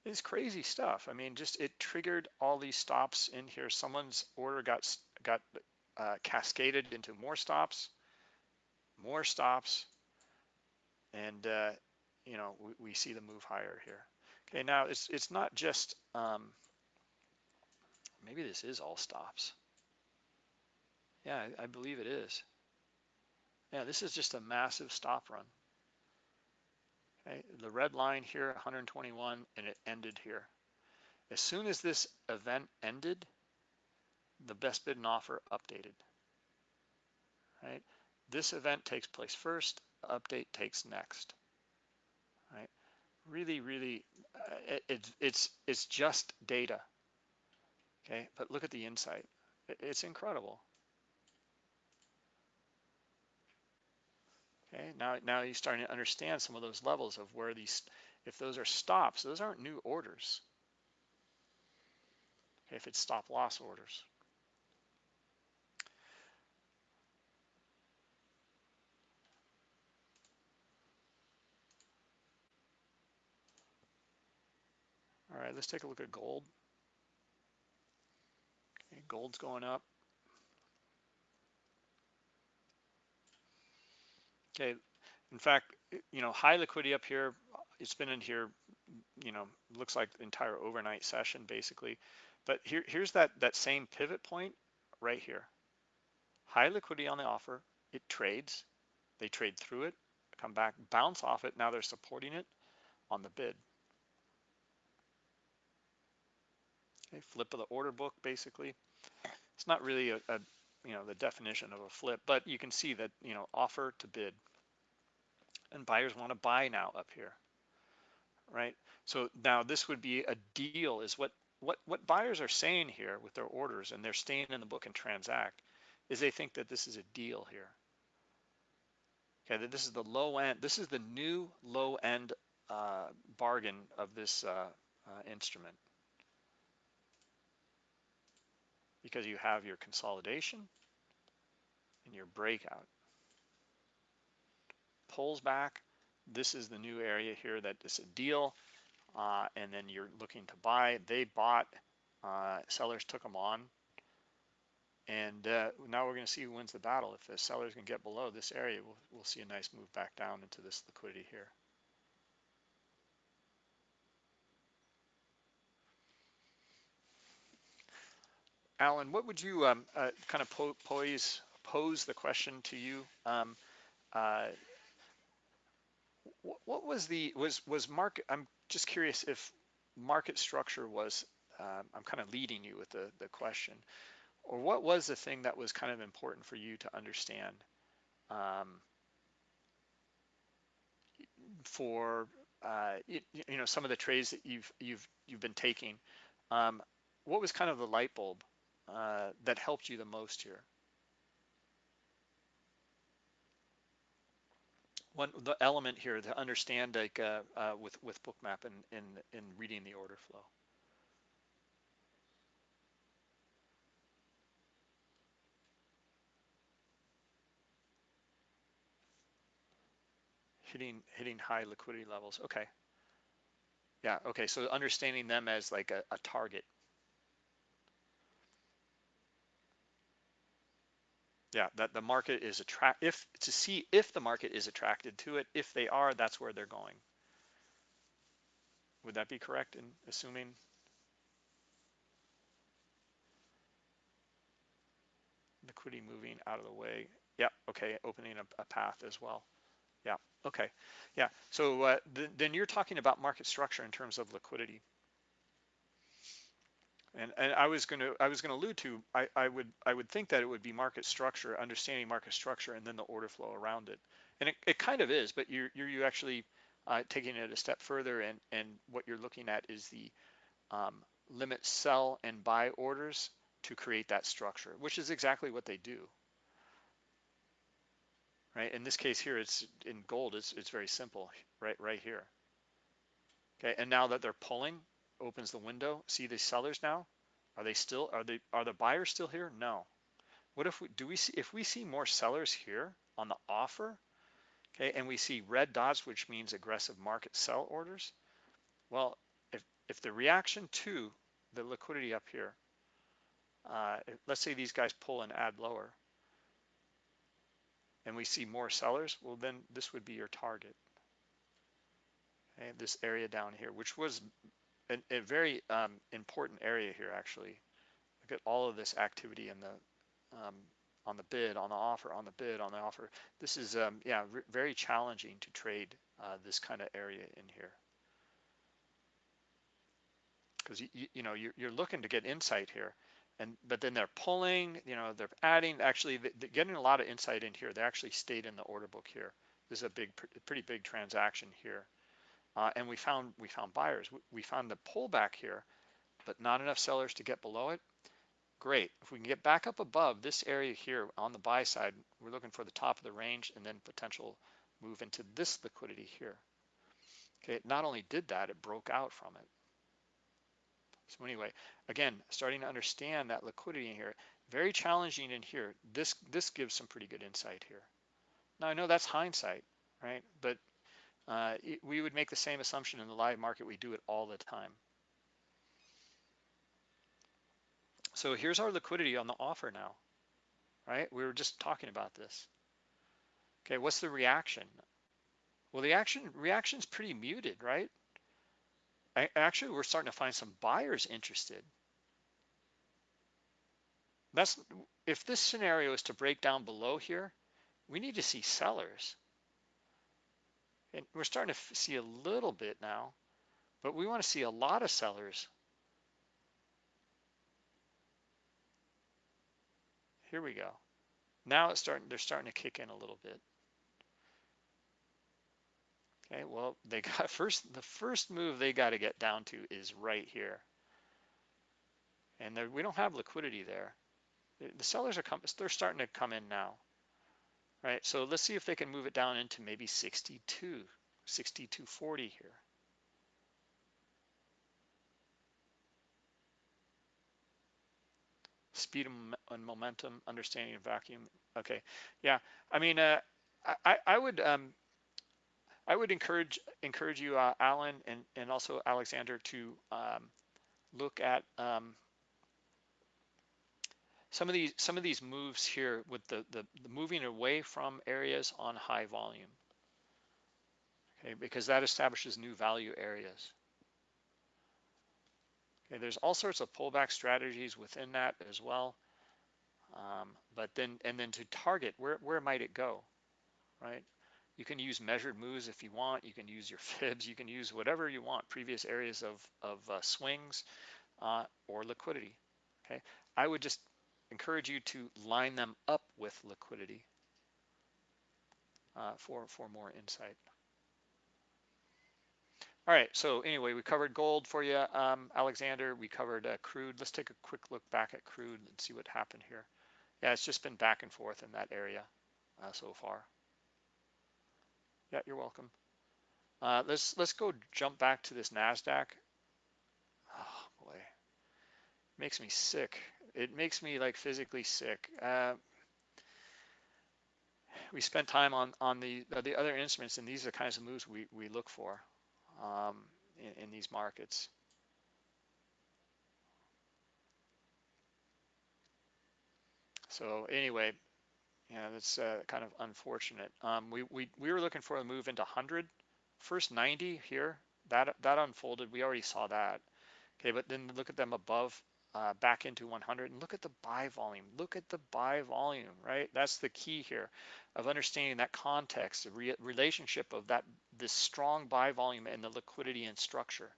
It's crazy stuff. I mean, just it triggered all these stops in here. Someone's order got got uh, cascaded into more stops, more stops, and uh, you know we, we, see the move higher here. Okay, now it's it's not just um, maybe this is all stops. Yeah, I, I believe it is. Yeah, this is just a massive stop run. Okay, the red line here, 121, and it ended here. As soon as this event ended, the best bid and offer updated. Right? This event takes place first, update takes next. Right? Really, really, uh, it, it, it's it's just data. Okay, but look at the insight. It, it's incredible. Okay, now, now you're starting to understand some of those levels of where these, if those are stops, those aren't new orders. Okay, if it's stop loss orders. All right, let's take a look at gold. Okay, gold's going up. Okay, in fact, you know, high liquidity up here, it's been in here, you know, looks like the entire overnight session basically. But here, here's that, that same pivot point right here. High liquidity on the offer, it trades, they trade through it, come back, bounce off it, now they're supporting it on the bid. Okay, flip of the order book basically. It's not really a, a you know the definition of a flip but you can see that you know offer to bid. And buyers want to buy now up here right? So now this would be a deal is what what what buyers are saying here with their orders and they're staying in the book and transact is they think that this is a deal here. Okay that this is the low end this is the new low end uh, bargain of this uh, uh, instrument because you have your consolidation and your breakout. Pulls back. This is the new area here that is a deal. Uh, and then you're looking to buy. They bought, uh, sellers took them on. And uh, now we're going to see who wins the battle. If the sellers can get below this area, we'll, we'll see a nice move back down into this liquidity here. Alan, what would you um, uh, kind of po pose, pose the question to you? Um, uh, what was the, was, was market, I'm just curious if market structure was, um, I'm kind of leading you with the, the question, or what was the thing that was kind of important for you to understand um, for, uh, you, you, know, some of the trades that you've, you've, you've been taking? Um, what was kind of the light bulb uh, that helped you the most here? One the element here to understand like uh, uh, with with Bookmap and in in reading the order flow. Hitting hitting high liquidity levels. Okay. Yeah. Okay. So understanding them as like a, a target Yeah, that the market is attract if to see if the market is attracted to it. If they are, that's where they're going. Would that be correct in assuming? Liquidity moving out of the way. Yeah, okay, opening a, a path as well. Yeah, okay. Yeah, so uh, th then you're talking about market structure in terms of liquidity. And, and I was going to I was going to allude to I, I would I would think that it would be market structure, understanding market structure, and then the order flow around it. And it, it kind of is, but you're you're you actually uh, taking it a step further, and and what you're looking at is the um, limit sell and buy orders to create that structure, which is exactly what they do. Right. In this case here, it's in gold. It's it's very simple. Right right here. Okay. And now that they're pulling, opens the window. See the sellers now? Are they still, are they, are the buyers still here? No. What if we, do we see, if we see more sellers here on the offer, okay, and we see red dots, which means aggressive market sell orders, well, if, if the reaction to the liquidity up here, uh, let's say these guys pull and add lower, and we see more sellers, well, then this would be your target. Okay, this area down here, which was a, a very um, important area here actually. Look at all of this activity in the um, on the bid, on the offer, on the bid, on the offer. This is um, yeah very challenging to trade uh, this kind of area in here because you, you, you know you're, you're looking to get insight here and but then they're pulling you know they're adding actually they're getting a lot of insight in here they actually stayed in the order book here this is a big pretty big transaction here uh, and we found we found buyers. We found the pullback here, but not enough sellers to get below it. Great. If we can get back up above this area here on the buy side, we're looking for the top of the range and then potential move into this liquidity here. Okay, it not only did that, it broke out from it. So anyway, again, starting to understand that liquidity in here, very challenging in here. This this gives some pretty good insight here. Now I know that's hindsight, right? But uh, we would make the same assumption in the live market. We do it all the time. So here's our liquidity on the offer now, right? We were just talking about this. Okay, what's the reaction? Well, the action reaction is pretty muted, right? I, actually, we're starting to find some buyers interested. That's if this scenario is to break down below here, we need to see sellers. And we're starting to see a little bit now, but we want to see a lot of sellers. Here we go. Now it's starting, they're starting to kick in a little bit. Okay, well, they got first, the first move they got to get down to is right here. And we don't have liquidity there. The sellers are coming, they're starting to come in now right? So let's see if they can move it down into maybe 62, 62.40 here. Speed and momentum, understanding of vacuum. Okay, yeah. I mean, uh, I, I would um, I would encourage encourage you, uh, Alan, and and also Alexander, to um, look at um, some of these some of these moves here with the, the, the moving away from areas on high volume. Okay because that establishes new value areas. Okay there's all sorts of pullback strategies within that as well. Um, but then and then to target where where might it go right? You can use measured moves if you want. You can use your fibs. You can use whatever you want previous areas of of uh, swings uh, or liquidity. Okay I would just encourage you to line them up with liquidity uh, for, for more insight. All right, so anyway, we covered gold for you, um, Alexander. We covered uh, crude. Let's take a quick look back at crude and see what happened here. Yeah, it's just been back and forth in that area uh, so far. Yeah, you're welcome. Uh, let's let's go jump back to this Nasdaq. Oh boy, makes me sick it makes me like physically sick. Uh, we spent time on on the the other instruments, and these are the kinds of moves we we look for um, in, in these markets. So anyway, Yeah, that's uh, kind of unfortunate. Um, we, we, we were looking for a move into 100. First 90 here, that, that unfolded. We already saw that. Okay, but then look at them above, uh, back into 100 and look at the buy volume. Look at the buy volume, right? That's the key here of understanding that context, the re relationship of that this strong buy volume and the liquidity and structure.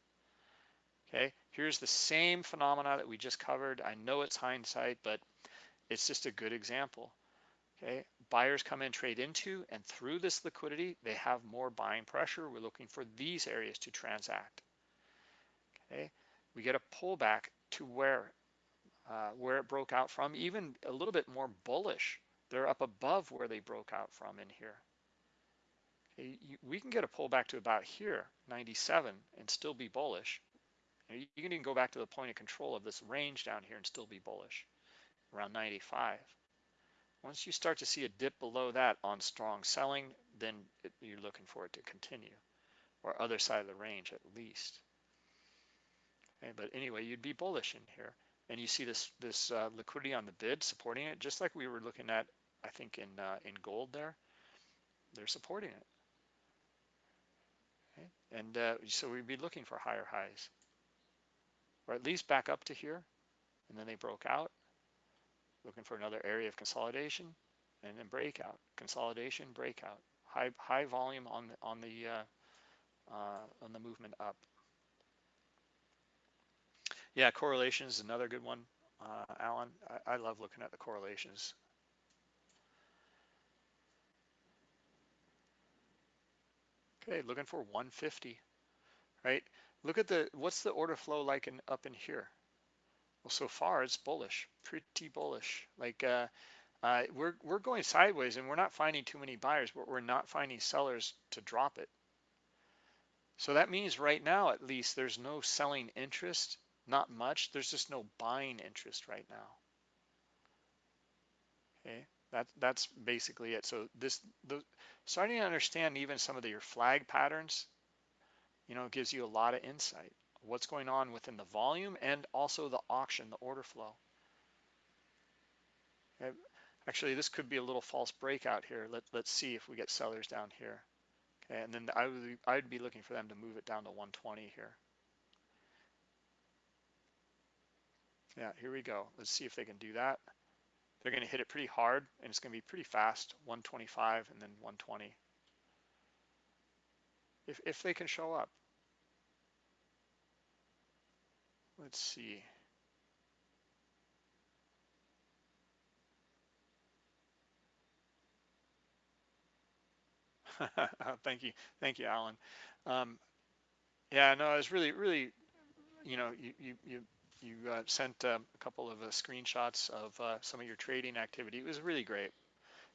Okay, here's the same phenomena that we just covered. I know it's hindsight, but it's just a good example. Okay, buyers come in, trade into, and through this liquidity, they have more buying pressure. We're looking for these areas to transact. Okay, we get a pullback to where uh, where it broke out from, even a little bit more bullish. They're up above where they broke out from in here. Okay, you, we can get a pullback to about here, 97, and still be bullish. You can even go back to the point of control of this range down here and still be bullish, around 95. Once you start to see a dip below that on strong selling, then it, you're looking for it to continue, or other side of the range at least. Okay, but anyway, you'd be bullish in here, and you see this this uh, liquidity on the bid supporting it, just like we were looking at, I think in uh, in gold there. They're supporting it, okay? and uh, so we'd be looking for higher highs, or at least back up to here, and then they broke out. Looking for another area of consolidation. And then breakout, consolidation, breakout, high high volume on the on the uh, uh, on the movement up. Yeah, correlation is another good one, uh, Alan. I, I love looking at the correlations. Okay, looking for 150, right? Look at the what's the order flow like in up in here? Well, so far it's bullish, pretty bullish. Like uh, uh, we're we're going sideways, and we're not finding too many buyers, but we're not finding sellers to drop it. So that means right now, at least, there's no selling interest, not much. There's just no buying interest right now. Okay, that that's basically it. So this the starting to understand even some of the, your flag patterns, you know, gives you a lot of insight what's going on within the volume and also the auction, the order flow. Okay. Actually, this could be a little false breakout here. Let, let's see if we get sellers down here. Okay, and then I would, I'd be looking for them to move it down to 120 here. Yeah, here we go. Let's see if they can do that. They're going to hit it pretty hard, and it's going to be pretty fast, 125 and then 120. If, if they can show up. Let's see. Thank you. Thank you, Alan. Um, yeah, no, it was really, really, you know, you, you, you, you uh, sent um, a couple of uh, screenshots of uh, some of your trading activity. It was really great.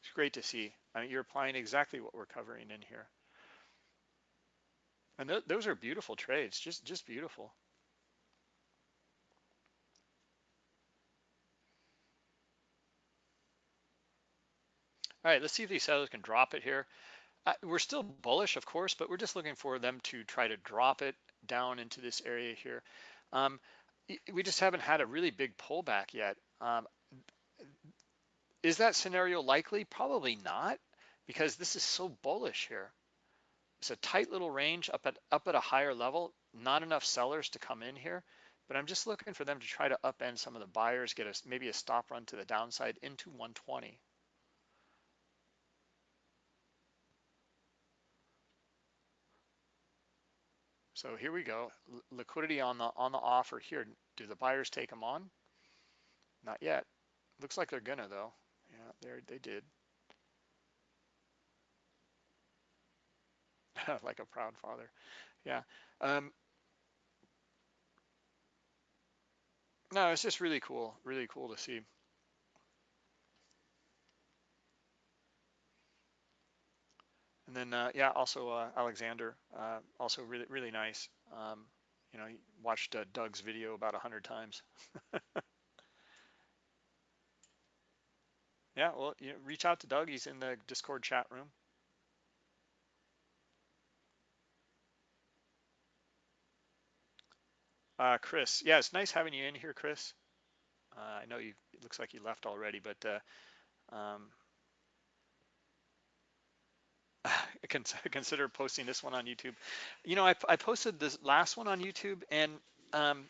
It's great to see. I mean, you're applying exactly what we're covering in here. And th those are beautiful trades, just, just beautiful. All right, let's see if these sellers can drop it here. Uh, we're still bullish, of course, but we're just looking for them to try to drop it down into this area here. Um, we just haven't had a really big pullback yet. Um, is that scenario likely? Probably not, because this is so bullish here. It's a tight little range up at up at a higher level. Not enough sellers to come in here, but I'm just looking for them to try to upend some of the buyers, get us maybe a stop run to the downside into 120. So here we go, L liquidity on the on the offer here. Do the buyers take them on? Not yet. Looks like they're gonna though. Yeah, they they did. like a proud father. Yeah. Um, no, it's just really cool. Really cool to see. Then, uh, yeah, also uh, Alexander, uh, also really, really nice. Um, you know, watched uh, Doug's video about a hundred times. yeah, well, you know, reach out to Doug. He's in the Discord chat room. Uh, Chris, yeah, it's nice having you in here, Chris. Uh, I know you. It looks like you left already, but um, consider posting this one on YouTube. You know, I, I posted this last one on YouTube, and um,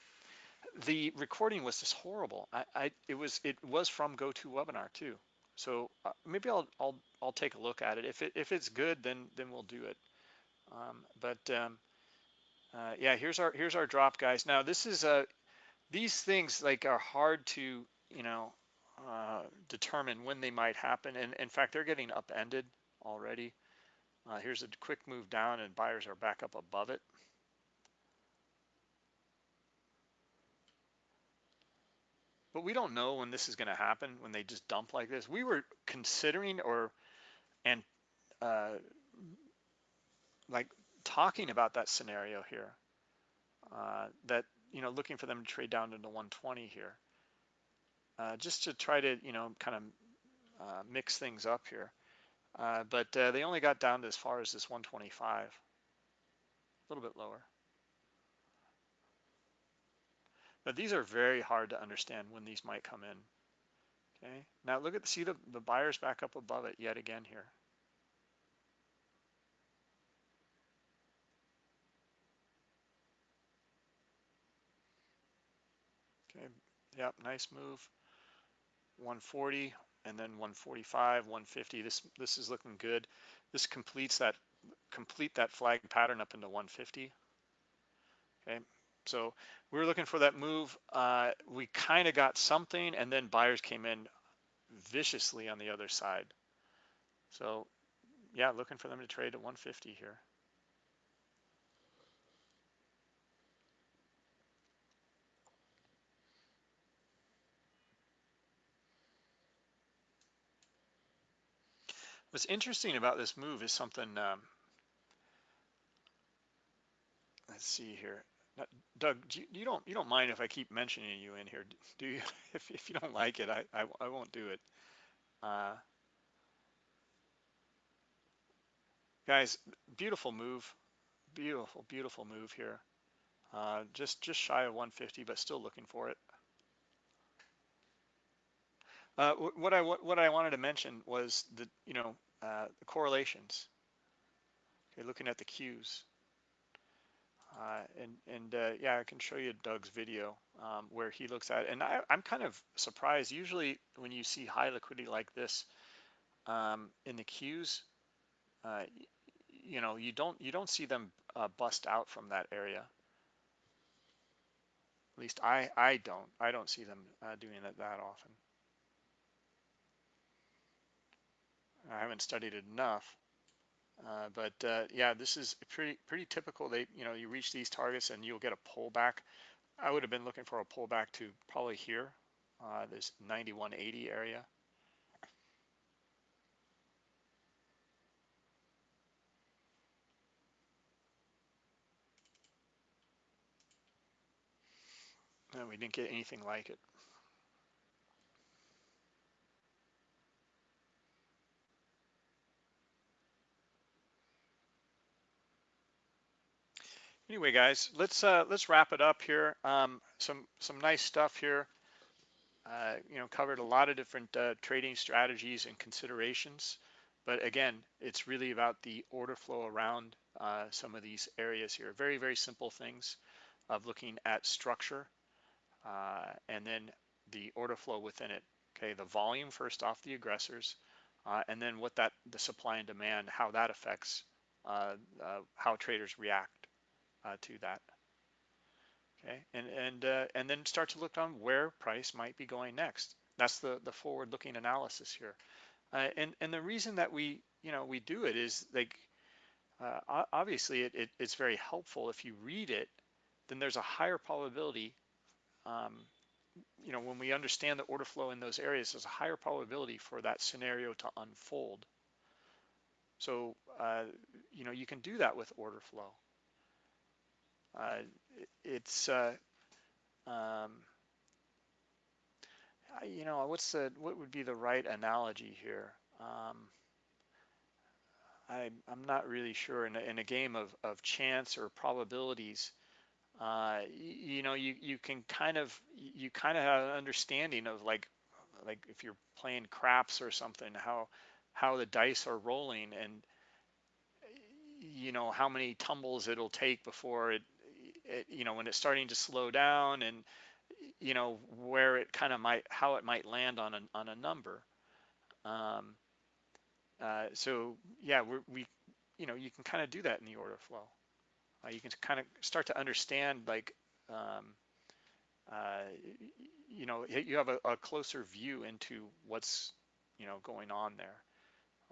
the recording was just horrible. I, I it was it was from GoToWebinar too. So uh, maybe I'll I'll I'll take a look at it. If it if it's good, then then we'll do it. Um, but um, uh, yeah, here's our here's our drop, guys. Now this is a uh, these things like are hard to you know uh, determine when they might happen, and in fact they're getting upended already. Uh, here's a quick move down, and buyers are back up above it. But we don't know when this is going to happen when they just dump like this. We were considering or and uh, like talking about that scenario here. Uh, that you know looking for them to trade down into 120 here, uh, just to try to you know kind of uh, mix things up here. Uh, but uh, they only got down to as far as this 125, a little bit lower. But these are very hard to understand when these might come in. Okay, now look at see the, the buyers back up above it yet again here. Okay, yep, nice move. 140 and then 145, 150. This this is looking good. This completes that complete that flag pattern up into 150. Okay, so we were looking for that move. Uh, we kind of got something, and then buyers came in viciously on the other side. So yeah, looking for them to trade at 150 here. What's interesting about this move is something, um, let's see here. Doug, you, you, don't you don't mind if I keep mentioning you in here, do you? if, if you don't like it, I, I, I won't do it. Uh, guys, beautiful move, beautiful beautiful move here. Uh, just just shy of 150, but still looking for it. Uh, what I what I wanted to mention was that you know uh, the correlations. Looking at the Qs. Uh, and and uh, yeah, I can show you Doug's video um, where he looks at it. And I, am kind of surprised. Usually, when you see high liquidity like this um, in the Qs, uh, you know, you don't you don't see them uh, bust out from that area. At least I I don't I don't see them uh, doing it that often. I haven't studied it enough. Uh, but uh, yeah, this is pretty pretty typical. They you know you reach these targets and you'll get a pullback. I would have been looking for a pullback to probably here, uh, this 9180 area. And we didn't get anything like it. Anyway, guys, let's uh, let's wrap it up here. Um, some some nice stuff here. Uh, you know, covered a lot of different uh, trading strategies and considerations. But again, it's really about the order flow around uh, some of these areas here. Very very simple things of looking at structure uh, and then the order flow within it. Okay, the volume first off the aggressors, uh, and then what that the supply and demand, how that affects how traders react uh, to that. Okay, and and uh, and then start to look on where price might be going next. That's the the forward-looking analysis here. Uh, and and the reason that we you know we do it is like uh, obviously it, it, it's very helpful if you read it then there's a higher probability um, you know when we understand the order flow in those areas there's a higher probability for that scenario to unfold so uh, you know you can do that with order flow uh, it's uh, um, you know what's the what would be the right analogy here? Um, I, I'm not really sure. In a, in a game of, of chance or probabilities, uh, you, you, know, you, you can kind of you kind of have an understanding of like like if you're playing craps or something, how how the dice are rolling, and you know how many tumbles it'll take before it, it you know when it's starting to slow down and you know where it kind of might how it might land on a on a number. Um, uh, so yeah we you know you can kind of do that in the order flow. Uh, you can kind of start to understand like um, uh, you know you have a, a, closer view into what's you know going on there.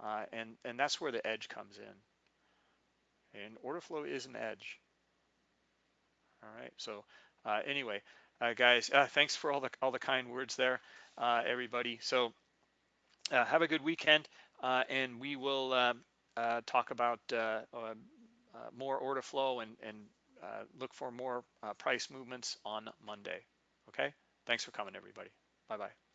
Uh, and and that's where the edge comes in. And order flow is an edge all right so uh, anyway uh, guys uh, thanks for all the all the kind words there uh, everybody so uh, have a good weekend uh, and we will uh, talk about more order flow and and look for more price movements on Monday okay Thanks for coming, everybody. Bye bye.